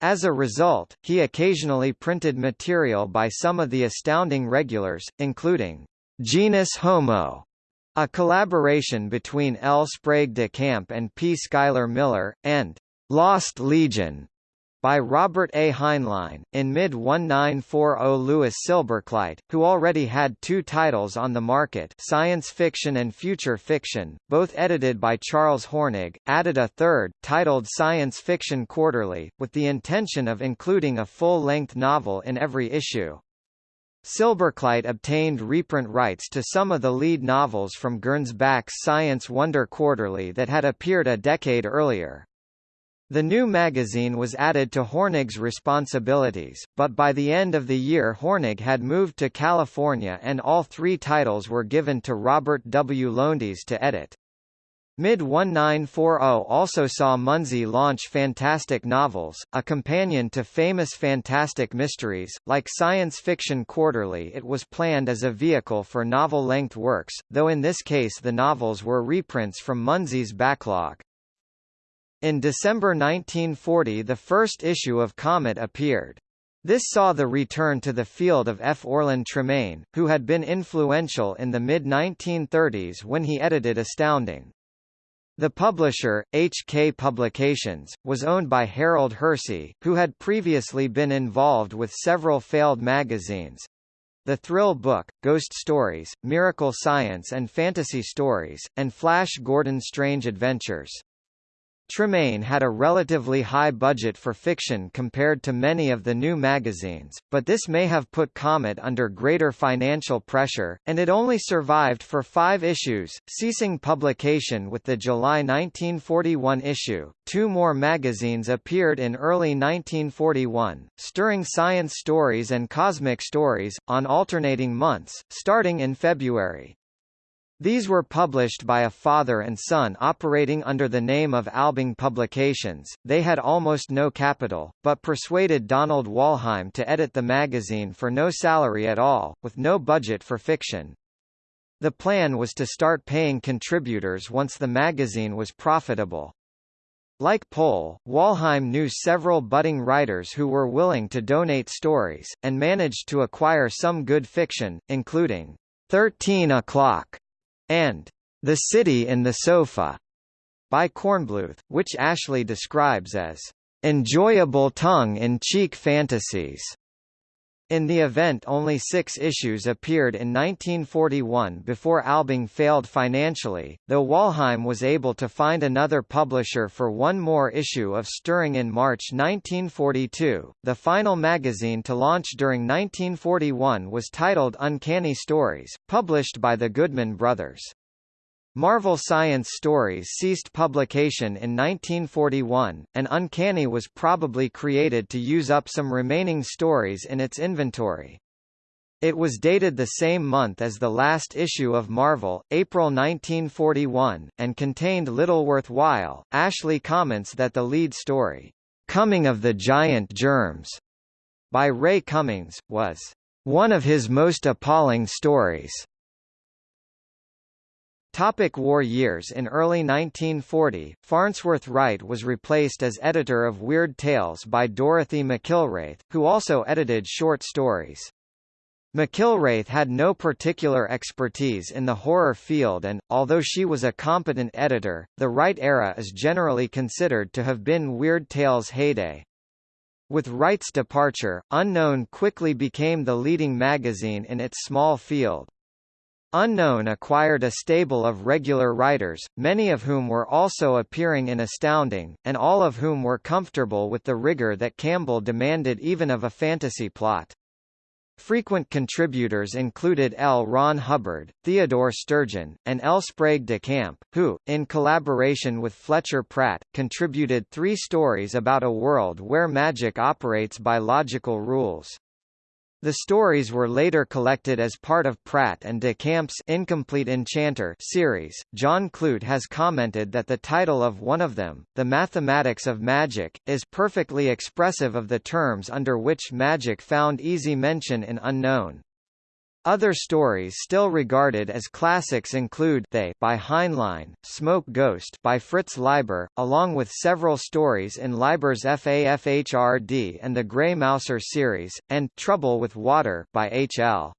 A: As a result, he occasionally printed material by some of the astounding regulars, including Genus Homo, a collaboration between L. Sprague de Camp and P. Schuyler Miller, and Lost Legion, by Robert A. Heinlein. In mid-1940 Louis Silberkleit, who already had two titles on the market Science Fiction and Future Fiction, both edited by Charles Hornig, added a third, titled Science Fiction Quarterly, with the intention of including a full-length novel in every issue. Silberkleit obtained reprint rights to some of the lead novels from Gernsback's Science Wonder Quarterly that had appeared a decade earlier. The new magazine was added to Hornig's responsibilities, but by the end of the year Hornig had moved to California and all three titles were given to Robert W. Lowndes to edit. Mid-1940 also saw Munsey launch Fantastic Novels, a companion to famous Fantastic Mysteries. Like Science Fiction Quarterly it was planned as a vehicle for novel-length works, though in this case the novels were reprints from Munsey's backlog. In December 1940 the first issue of Comet appeared. This saw the return to the field of F. Orlin Tremaine, who had been influential in the mid-1930s when he edited Astounding. The publisher, HK Publications, was owned by Harold Hersey, who had previously been involved with several failed magazines. The Thrill Book, Ghost Stories, Miracle Science and Fantasy Stories, and Flash Gordon's Strange Adventures. Tremaine had a relatively high budget for fiction compared to many of the new magazines, but this may have put Comet under greater financial pressure, and it only survived for five issues, ceasing publication with the July 1941 issue. Two more magazines appeared in early 1941, Stirring Science Stories and Cosmic Stories, on alternating months, starting in February. These were published by a father and son operating under the name of Albing Publications. They had almost no capital, but persuaded Donald Wollheim to edit the magazine for no salary at all, with no budget for fiction. The plan was to start paying contributors once the magazine was profitable. Like Pohl, Wollheim knew several budding writers who were willing to donate stories, and managed to acquire some good fiction, including 13 O'Clock and The City in the Sofa by Kornbluth, which Ashley describes as enjoyable tongue-in-cheek fantasies. In the event only six issues appeared in 1941 before Albing failed financially, though Wollheim was able to find another publisher for one more issue of Stirring in March 1942. The final magazine to launch during 1941 was titled Uncanny Stories, published by the Goodman Brothers. Marvel Science Stories ceased publication in 1941, and Uncanny was probably created to use up some remaining stories in its inventory. It was dated the same month as the last issue of Marvel, April 1941, and contained little worthwhile. Ashley comments that the lead story, Coming of the Giant Germs, by Ray Cummings, was one of his most appalling stories. Topic war years In early 1940, Farnsworth Wright was replaced as editor of Weird Tales by Dorothy McIlwraith, who also edited short stories. McIlwraith had no particular expertise in the horror field and, although she was a competent editor, the Wright era is generally considered to have been Weird Tales' heyday. With Wright's departure, Unknown quickly became the leading magazine in its small field. Unknown acquired a stable of regular writers, many of whom were also appearing in Astounding, and all of whom were comfortable with the rigor that Campbell demanded even of a fantasy plot. Frequent contributors included L. Ron Hubbard, Theodore Sturgeon, and L. Sprague de Camp, who, in collaboration with Fletcher Pratt, contributed three stories about a world where magic operates by logical rules. The stories were later collected as part of Pratt and de Camp's Incomplete Enchanter series. John Clute has commented that the title of one of them, The Mathematics of Magic, is perfectly expressive of the terms under which magic found easy mention in Unknown. Other stories still regarded as classics include They by Heinlein, Smoke Ghost by Fritz Leiber, along with several stories in Leiber's FAFHRD and the Grey Mouser series, and Trouble with Water by H.L.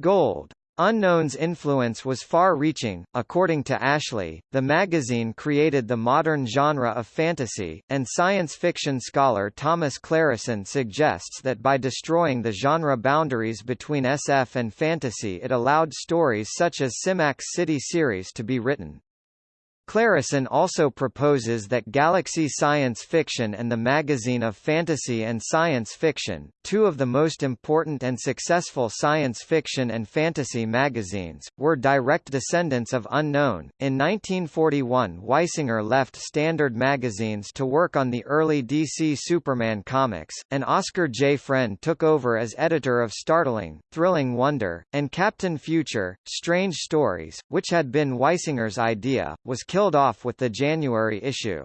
A: Gold. Unknown's influence was far-reaching. According to Ashley, the magazine created the modern genre of fantasy, and science fiction scholar Thomas Clareson suggests that by destroying the genre boundaries between SF and fantasy it allowed stories such as Simak's City series to be written. Clareson also proposes that Galaxy Science Fiction and the Magazine of Fantasy and Science Fiction, two of the most important and successful science fiction and fantasy magazines, were direct descendants of Unknown. In 1941, Weisinger left Standard magazines to work on the early DC Superman comics, and Oscar J. Friend took over as editor of Startling, Thrilling Wonder, and Captain Future. Strange Stories, which had been Weisinger's idea, was killed off with the January issue.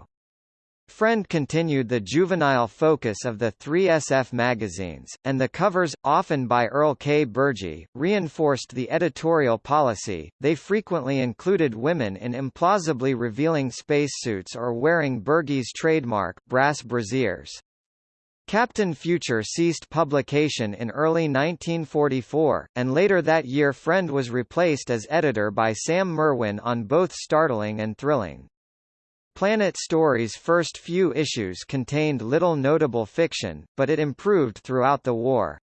A: Friend continued the juvenile focus of the three SF magazines, and the covers, often by Earl K. Bergey, reinforced the editorial policy. They frequently included women in implausibly revealing spacesuits or wearing Bergey's trademark, brass brassiers. Captain Future ceased publication in early 1944, and later that year Friend was replaced as editor by Sam Merwin on both Startling and Thrilling. Planet Story's first few issues contained little notable fiction, but it improved throughout the war.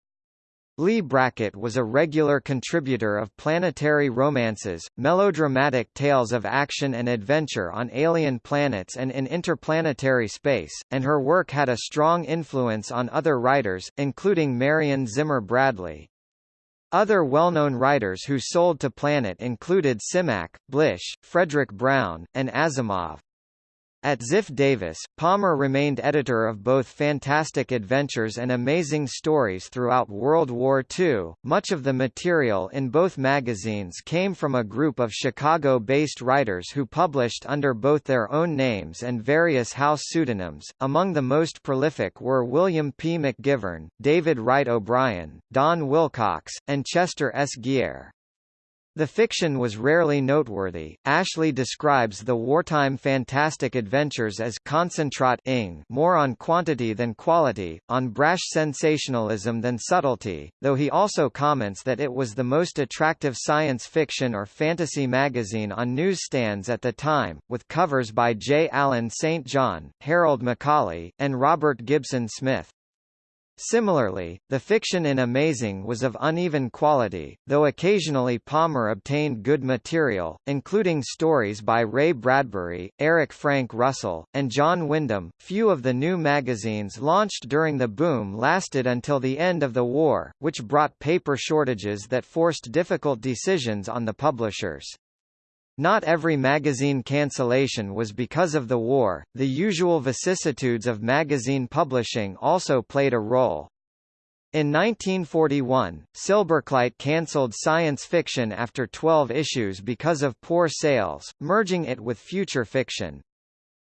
A: Leigh Brackett was a regular contributor of planetary romances, melodramatic tales of action and adventure on alien planets and in interplanetary space, and her work had a strong influence on other writers, including Marion Zimmer Bradley. Other well-known writers who sold to Planet included Simak, Blish, Fredric Brown, and Asimov. At Ziff Davis, Palmer remained editor of both Fantastic Adventures and Amazing Stories throughout World War II. Much of the material in both magazines came from a group of Chicago-based writers who published under both their own names and various house pseudonyms. Among the most prolific were William P. McGivern, David Wright O'Brien, Don Wilcox, and Chester S. Geer. The fiction was rarely noteworthy. Ashley describes the wartime fantastic adventures as concentrat more on quantity than quality, on brash sensationalism than subtlety, though he also comments that it was the most attractive science fiction or fantasy magazine on newsstands at the time, with covers by J. Allen St. John, Harold McCauley, and Robert Gibson Smith. Similarly, the fiction in Amazing was of uneven quality, though occasionally Palmer obtained good material, including stories by Ray Bradbury, Eric Frank Russell, and John Wyndham. Few of the new magazines launched during the boom lasted until the end of the war, which brought paper shortages that forced difficult decisions on the publishers. Not every magazine cancellation was because of the war, the usual vicissitudes of magazine publishing also played a role. In 1941, Silberkleit cancelled science fiction after 12 issues because of poor sales, merging it with future fiction.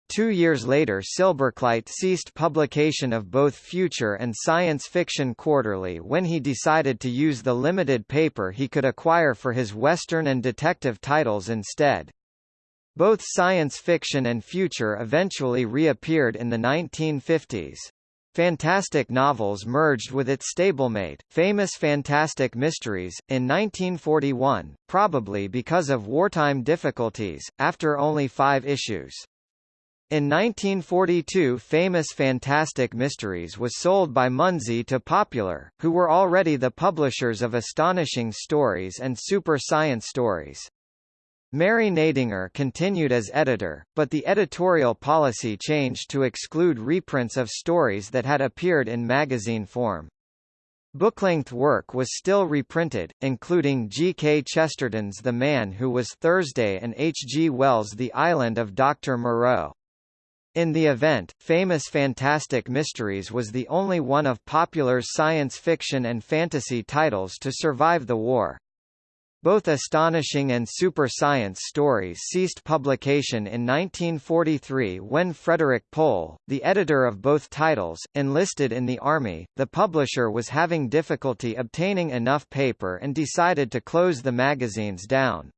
A: Two years later Silberkleit ceased publication of both Future and Science Fiction Quarterly when he decided to use the limited paper he could acquire for his Western and detective titles instead. Both science fiction and future eventually reappeared in the 1950s. Fantastic Novels merged with its stablemate, Famous Fantastic Mysteries, in 1941, probably because of wartime difficulties, after only five issues. In 1942 Famous Fantastic Mysteries was sold by Munsey to Popular, who were already the publishers of Astonishing Stories and Super Science Stories. Mary Gnaedinger continued as editor, but the editorial policy changed to exclude reprints of stories that had appeared in magazine form. Booklength work was still reprinted, including G. K. Chesterton's The Man Who Was Thursday and H. G. Wells' The Island of Dr. Moreau. In the event, Famous Fantastic Mysteries was the only one of popular science fiction and fantasy titles to survive the war. Both astonishing and super science stories ceased publication in 1943 when Frederik Pohl, the editor of both titles, enlisted in the army. The publisher was having difficulty obtaining enough paper and decided to close the magazines down.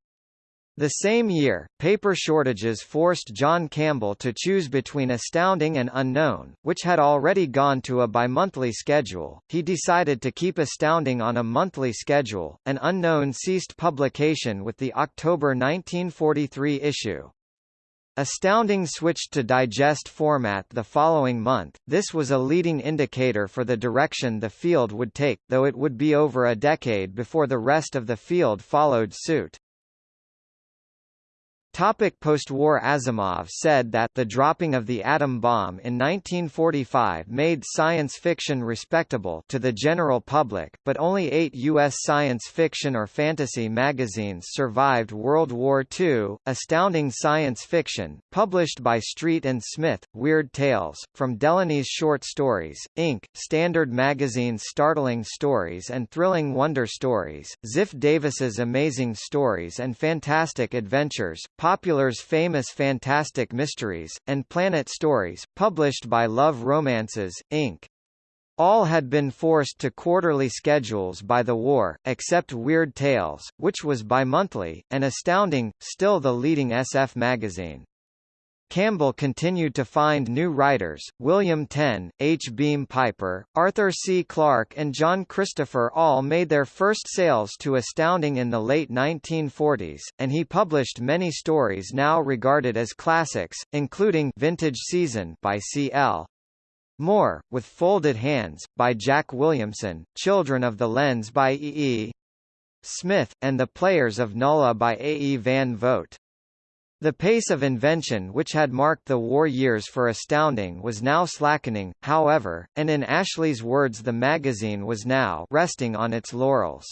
A: The same year, paper shortages forced John Campbell to choose between Astounding and Unknown, which had already gone to a bi-monthly schedule. He decided to keep Astounding on a monthly schedule, and Unknown ceased publication with the October 1943 issue. Astounding switched to digest format the following month. This was a leading indicator for the direction the field would take, though it would be over a decade before the rest of the field followed suit. Topic post-war Asimov said that the dropping of the atom bomb in 1945 made science fiction respectable to the general public, but only eight U.S. science fiction or fantasy magazines survived World War II. Astounding Science Fiction, published by Street and Smith, Weird Tales, From Delaney's Short Stories, Inc., Standard Magazine's Startling Stories and Thrilling Wonder Stories, Ziff Davis's Amazing Stories and Fantastic Adventures, Popular's famous Fantastic Mysteries, and Planet Stories, published by Love Romances, Inc. All had been forced to quarterly schedules by the war, except Weird Tales, which was bi-monthly, and Astounding, still the leading SF magazine. Campbell continued to find new writers, William Tenn, H. Beam Piper, Arthur C. Clarke and John Christopher all made their first sales to Astounding in the late 1940s, and he published many stories now regarded as classics, including Vintage Season by C.L. Moore, with Folded Hands, by Jack Williamson, Children of the Lens by E. E. Smith, and The Players of Null-A by A. E. Van Vogt. The pace of invention which had marked the war years for Astounding was now slackening, however, and in Ashley's words the magazine was now resting on its laurels.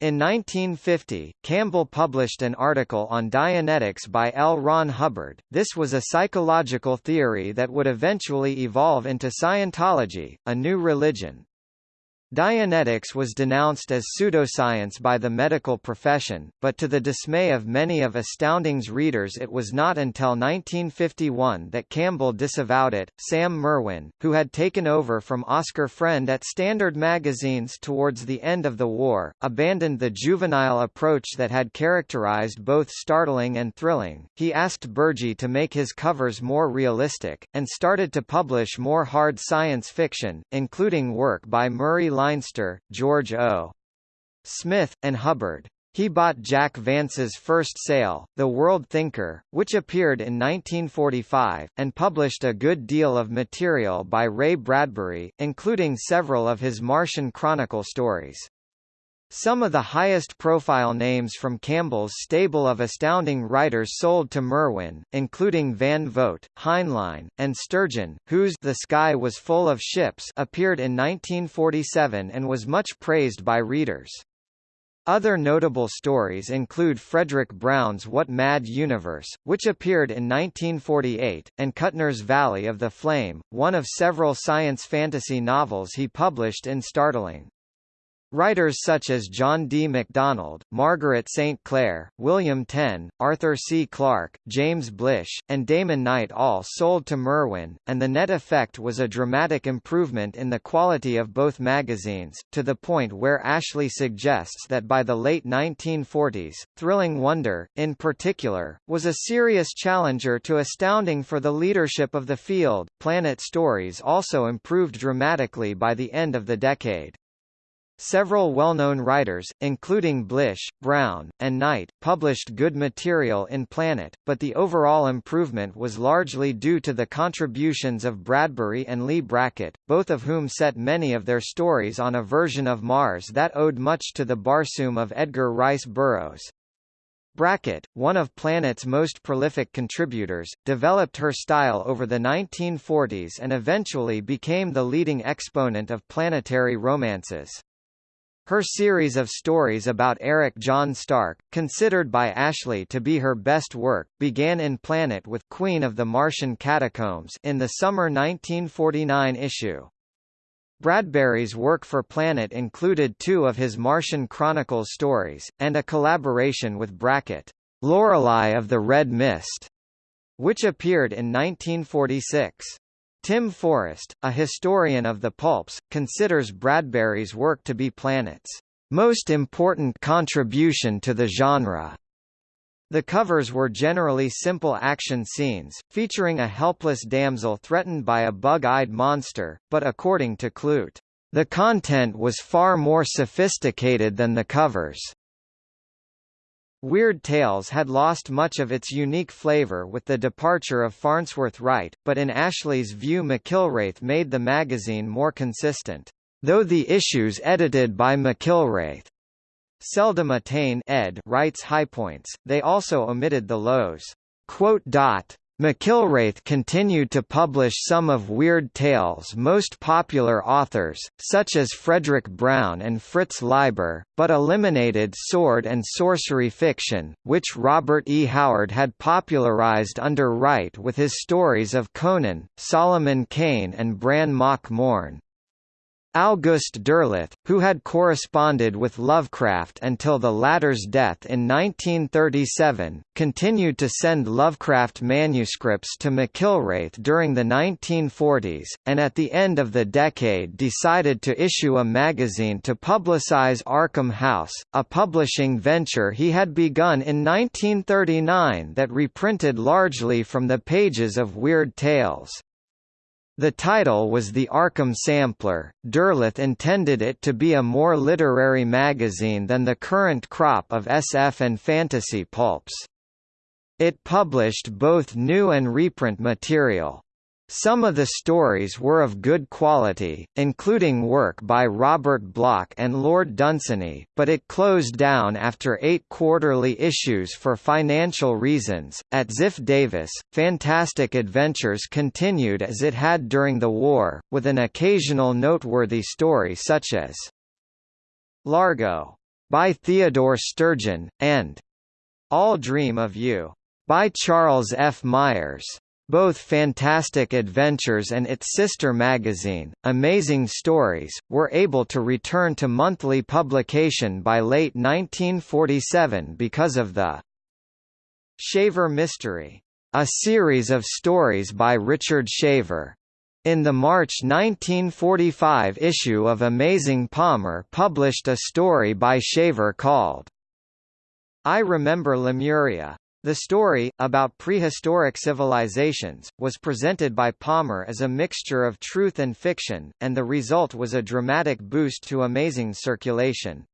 A: In 1950, Campbell published an article on Dianetics by L. Ron Hubbard. This was a psychological theory that would eventually evolve into Scientology, a new religion. Dianetics was denounced as pseudoscience by the medical profession, but to the dismay of many of Astounding's readers it was not until 1951 that Campbell disavowed it. Sam Merwin, who had taken over from Oscar Friend at Standard magazines towards the end of the war, abandoned the juvenile approach that had characterized both startling and thrilling. He asked Bergey to make his covers more realistic, and started to publish more hard science fiction, including work by Murray Leinster, George O. Smith, and Hubbard. He bought Jack Vance's first sale, The World Thinker, which appeared in 1945, and published a good deal of material by Ray Bradbury, including several of his Martian Chronicle stories. Some of the highest-profile names from Campbell's stable of astounding writers sold to Merwin, including Van Vogt, Heinlein, and Sturgeon, whose The Sky Was Full of Ships appeared in 1947 and was much praised by readers. Other notable stories include Fredric Brown's What Mad Universe, which appeared in 1948, and Kuttner's Valley of the Flame, one of several science fantasy novels he published in Startling. Writers such as John D. MacDonald, Margaret St. Clair, William Tenn, Arthur C. Clarke, James Blish, and Damon Knight all sold to Merwin, and the net effect was a dramatic improvement in the quality of both magazines, to the point where Ashley suggests that by the late 1940s, Thrilling Wonder, in particular, was a serious challenger to Astounding for the leadership of the field. Planet Stories also improved dramatically by the end of the decade. Several well-known writers, including Blish, Brown, and Knight, published good material in Planet, but the overall improvement was largely due to the contributions of Bradbury and Leigh Brackett, both of whom set many of their stories on a version of Mars that owed much to the Barsoom of Edgar Rice Burroughs. Brackett, one of Planet's most prolific contributors, developed her style over the 1940s and eventually became the leading exponent of planetary romances. Her series of stories about Eric John Stark, considered by Ashley to be her best work, began in Planet with Queen of the Martian Catacombs in the summer 1949 issue. Bradbury's work for Planet included two of his Martian Chronicles stories, and a collaboration with Brackett, Lorelei of the Red Mist, which appeared in 1946. Tim Forrest, a historian of the pulps, considers Bradbury's work to be Planet's most important contribution to the genre. The covers were generally simple action scenes, featuring a helpless damsel threatened by a bug-eyed monster, but according to Clute, the content was far more sophisticated than the covers. Weird Tales had lost much of its unique flavor with the departure of Farnsworth Wright, but in Ashley's view McIlwraith made the magazine more consistent. Though the issues edited by McIlwraith seldom attain ed Wright's high points, they also omitted the lows. McIlwraith continued to publish some of Weird Tales' most popular authors, such as Fredric Brown and Fritz Leiber, but eliminated sword and sorcery fiction, which Robert E. Howard had popularized under Wright with his stories of Conan, Solomon Kane and Bran Mak Morn. August Derleth, who had corresponded with Lovecraft until the latter's death in 1937, continued to send Lovecraft manuscripts to McIlwraith during the 1940s, and at the end of the decade decided to issue a magazine to publicize Arkham House, a publishing venture he had begun in 1939 that reprinted largely from the pages of Weird Tales. The title was the Arkham Sampler. Derleth intended it to be a more literary magazine than the current crop of SF and fantasy pulps. It published both new and reprint material. Some of the stories were of good quality, including work by Robert Bloch and Lord Dunsany, but it closed down after eight quarterly issues for financial reasons. At Ziff Davis, Fantastic Adventures continued as it had during the war, with an occasional noteworthy story such as Largo by Theodore Sturgeon, and All Dream of You by Charles F. Myers. Both Fantastic Adventures and its sister magazine, Amazing Stories, were able to return to monthly publication by late 1947 because of the Shaver Mystery, a series of stories by Richard Shaver. In the March 1945 issue of Amazing Palmer published a story by Shaver called I Remember Lemuria. The story, about prehistoric civilizations, was presented by Palmer as a mixture of truth and fiction, and the result was a dramatic boost to amazing circulation.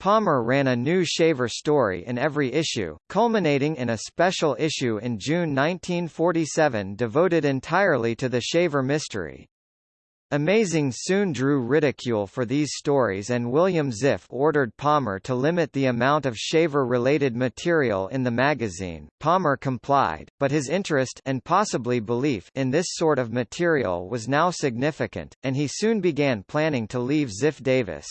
A: Palmer ran a new Shaver story in every issue, culminating in a special issue in June 1947 devoted entirely to the Shaver mystery. Amazing soon drew ridicule for these stories and William Ziff ordered Palmer to limit the amount of Shaver-related material in the magazine. Palmer complied, but his interest and possibly belief in this sort of material was now significant, and he soon began planning to leave Ziff Davis.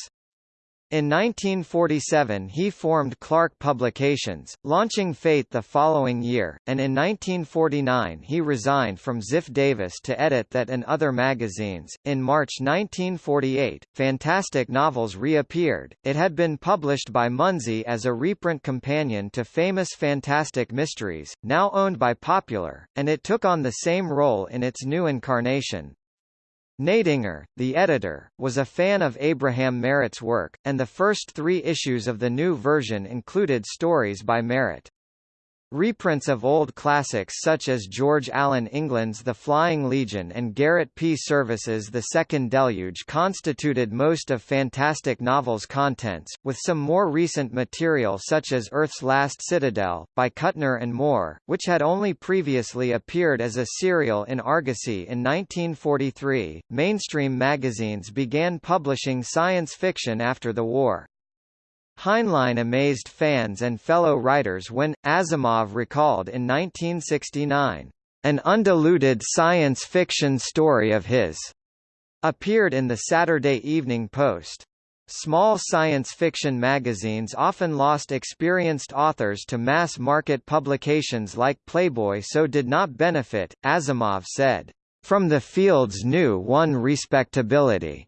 A: In 1947 he formed Clark Publications, launching Fate the following year, and in 1949 he resigned from Ziff Davis to edit that and other magazines. In March 1948, Fantastic Novels reappeared. It had been published by Munsey as a reprint companion to famous Fantastic Mysteries, now owned by Popular, and it took on the same role in its new incarnation. Gnaedinger, the editor, was a fan of Abraham Merritt's work, and the first three issues of the new version included stories by Merritt. Reprints of old classics such as George Allen England's The Flying Legion and Garrett P. Service's The Second Deluge constituted most of Fantastic Novels' contents, with some more recent material such as Earth's Last Citadel, by Kuttner and Moore, which had only previously appeared as a serial in Argosy in 1943. Mainstream magazines began publishing science fiction after the war. Heinlein amazed fans and fellow writers when, Asimov recalled in 1969, "...an undiluted science fiction story of his," appeared in the Saturday Evening Post. Small science fiction magazines often lost experienced authors to mass-market publications like Playboy so did not benefit, Asimov said, "...from the field's new one respectability."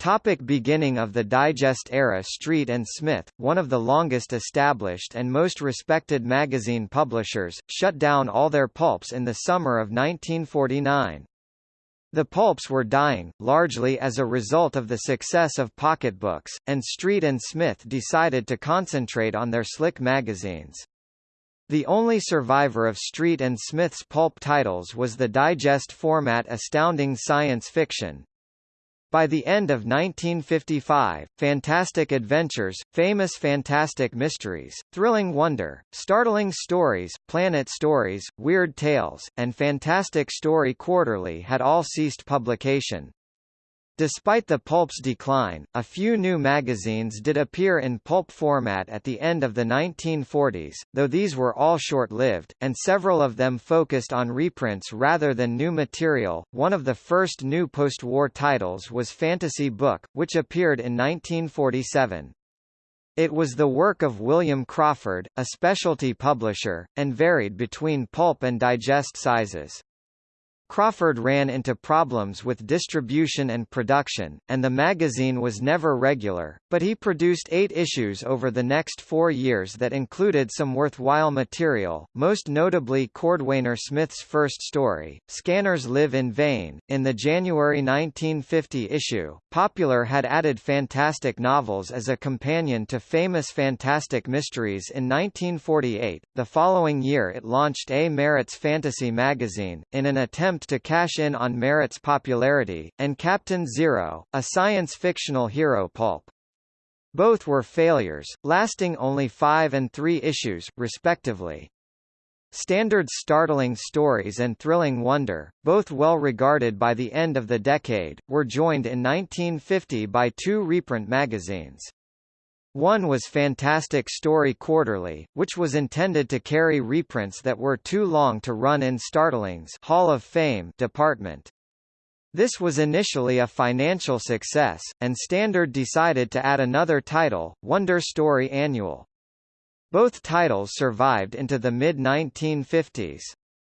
A: Topic beginning of the Digest era Street and Smith, one of the longest established and most respected magazine publishers, shut down all their pulps in the summer of 1949. The pulps were dying, largely as a result of the success of pocketbooks, and Street and Smith decided to concentrate on their slick magazines. The only survivor of Street and Smith's pulp titles was the digest format Astounding Science Fiction, by the end of 1955, Fantastic Adventures, Famous Fantastic Mysteries, Thrilling Wonder, Startling Stories, Planet Stories, Weird Tales, and Fantastic Story Quarterly had all ceased publication. Despite the pulp's decline, a few new magazines did appear in pulp format at the end of the 1940s, though these were all short-lived, and several of them focused on reprints rather than new material. One of the first new post-war titles was Fantasy Book, which appeared in 1947. It was the work of William Crawford, a specialty publisher, and varied between pulp and digest sizes. Crawford ran into problems with distribution and production, and the magazine was never regular, but he produced eight issues over the next four years that included some worthwhile material, most notably Cordwainer Smith's first story, Scanners Live in Vain. In the January 1950 issue, Popular had added fantastic novels as a companion to famous fantastic mysteries in 1948. The following year it launched A. Merritt's Fantasy magazine, in an attempt attempt to cash in on Merritt's popularity, and Captain Zero, a science-fictional hero pulp. Both were failures, lasting only five and three issues, respectively. Standard's startling stories and thrilling wonder, both well regarded by the end of the decade, were joined in 1950 by two reprint magazines. One was Fantastic Story Quarterly, which was intended to carry reprints that were too long to run in Startling's Hall of Fame department. This was initially a financial success, and Standard decided to add another title, Wonder Story Annual. Both titles survived into the mid-1950s.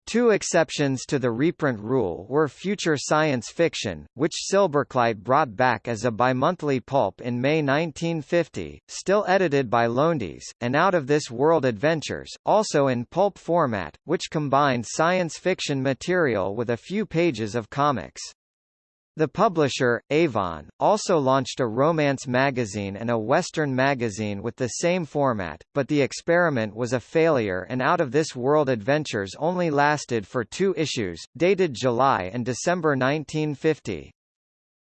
A: Two exceptions to the reprint rule were Future Science Fiction, which Silberkleit brought back as a bimonthly pulp in May 1950, still edited by Lowndes, and Out of This World Adventures, also in pulp format, which combined science fiction material with a few pages of comics. The publisher, Avon, also launched a romance magazine and a western magazine with the same format, but the experiment was a failure and Out of This World Adventures only lasted for two issues, dated July and December 1950.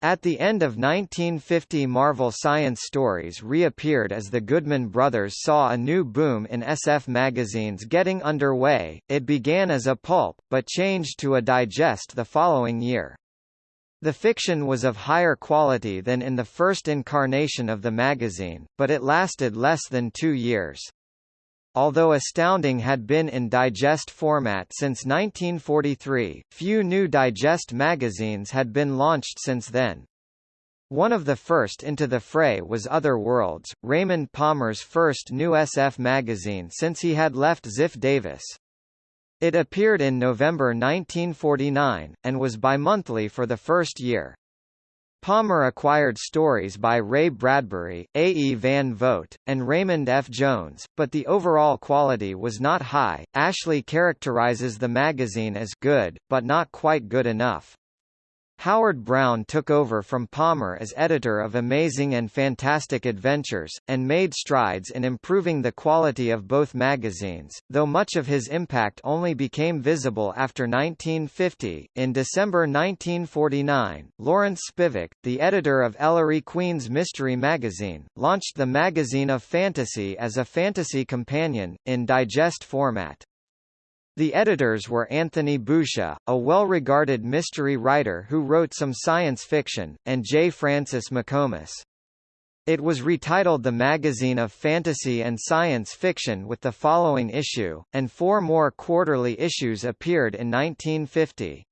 A: At the end of 1950 Marvel Science Stories reappeared as the Goodman brothers saw a new boom in SF magazines getting underway, it began as a pulp, but changed to a digest the following year. The fiction was of higher quality than in the first incarnation of the magazine, but it lasted less than two years. Although Astounding had been in digest format since 1943, few new digest magazines had been launched since then. One of the first into the fray was Other Worlds, Raymond Palmer's first new SF magazine since he had left Ziff Davis. It appeared in November 1949, and was bi-monthly for the first year. Palmer acquired stories by Ray Bradbury, A. E. Van Vogt, and Raymond F. Jones, but the overall quality was not high. Ashley characterizes the magazine as good, but not quite good enough. Howard Brown took over from Palmer as editor of Amazing and Fantastic Adventures, and made strides in improving the quality of both magazines, though much of his impact only became visible after 1950. In December 1949, Lawrence Spivak, the editor of Ellery Queen's Mystery magazine, launched the Magazine of Fantasy as a fantasy companion, in digest format. The editors were Anthony Boucher, a well-regarded mystery writer who wrote some science fiction, and J. Francis McComas. It was retitled the Magazine of Fantasy and Science Fiction with the following issue, and four more quarterly issues appeared in 1950.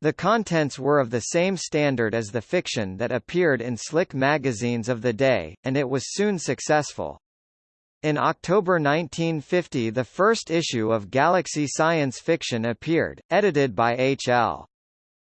A: The contents were of the same standard as the fiction that appeared in slick magazines of the day, and it was soon successful. In October 1950 the first issue of Galaxy Science Fiction appeared, edited by H.L.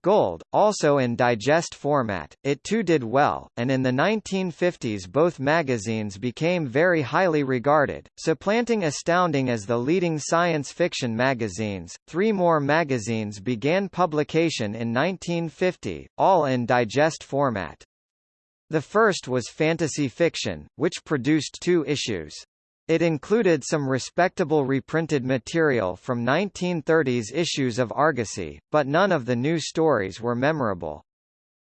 A: Gold, also in digest format, it too did well, and in the 1950s both magazines became very highly regarded, supplanting Astounding as the leading science fiction magazines. Three more magazines began publication in 1950, all in digest format. The first was Fantasy Fiction, which produced two issues. It included some respectable reprinted material from 1930s issues of Argosy, but none of the new stories were memorable.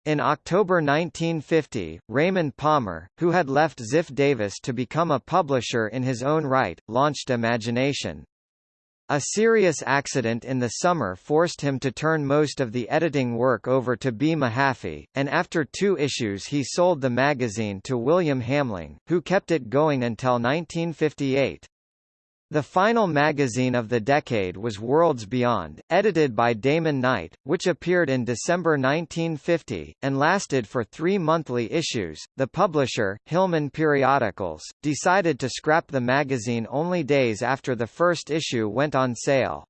A: In October 1950, Raymond Palmer, who had left Ziff Davis to become a publisher in his own right, launched Imagination. A serious accident in the summer forced him to turn most of the editing work over to B. Mahaffey, and after two issues he sold the magazine to William Hamling, who kept it going until 1958. The final magazine of the decade was Worlds Beyond, edited by Damon Knight, which appeared in December 1950, and lasted for three monthly issues. The publisher, Hillman Periodicals, decided to scrap the magazine only days after the first issue went on sale.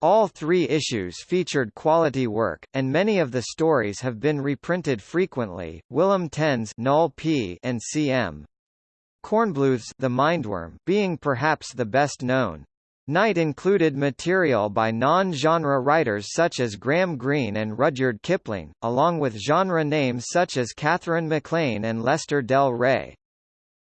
A: All three issues featured quality work, and many of the stories have been reprinted frequently. William Tenn's Null P and C.M. Kornbluth's The Mindworm being perhaps the best known. Knight included material by non-genre writers such as Graham Greene and Rudyard Kipling, along with genre names such as Katherine MacLean and Lester Del Rey.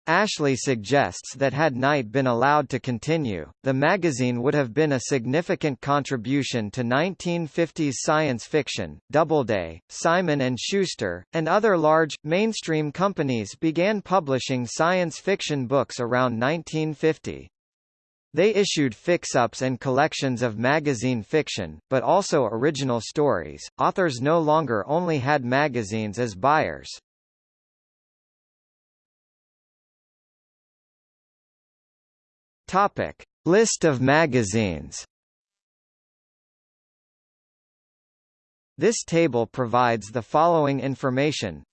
A: Ashley suggests that had Knight been allowed to continue, the magazine would have been a significant contribution to 1950s science fiction. Doubleday, Simon & Schuster, and other large, mainstream companies began publishing science fiction books around 1950. They issued fix-ups and collections of magazine fiction, but also original stories. Authors no longer only had magazines as buyers. Topic: List of magazines. This table provides the following information.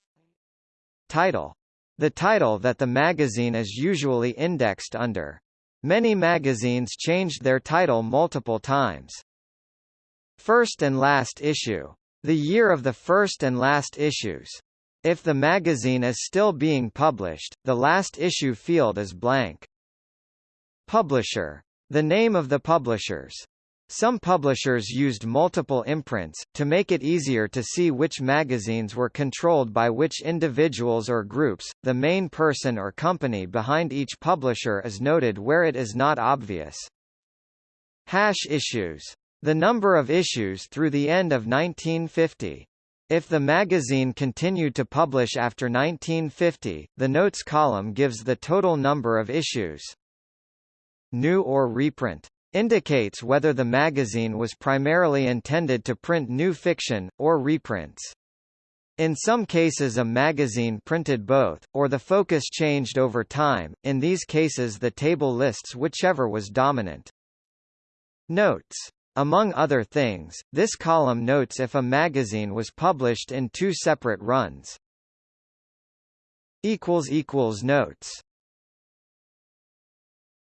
A: Title: The title that the magazine is usually indexed under. Many magazines changed their title multiple times. First and last issue. The year of the first and last issues. If the magazine is still being published, the last issue field is blank. Publisher. The name of the publishers. Some publishers used multiple imprints, to make it easier to see which magazines were controlled by which individuals or groups. The main person or company behind each publisher is noted where it is not obvious. Hash issues. The number of issues through the end of 1950. If the magazine continued to publish after 1950, the notes column gives the total number of issues new or reprint, indicates whether the magazine was primarily intended to print new fiction, or reprints. In some cases a magazine printed both, or the focus changed over time, in these cases the table lists whichever was dominant. Notes. Among other things, this column notes if a magazine was published in two separate runs. Notes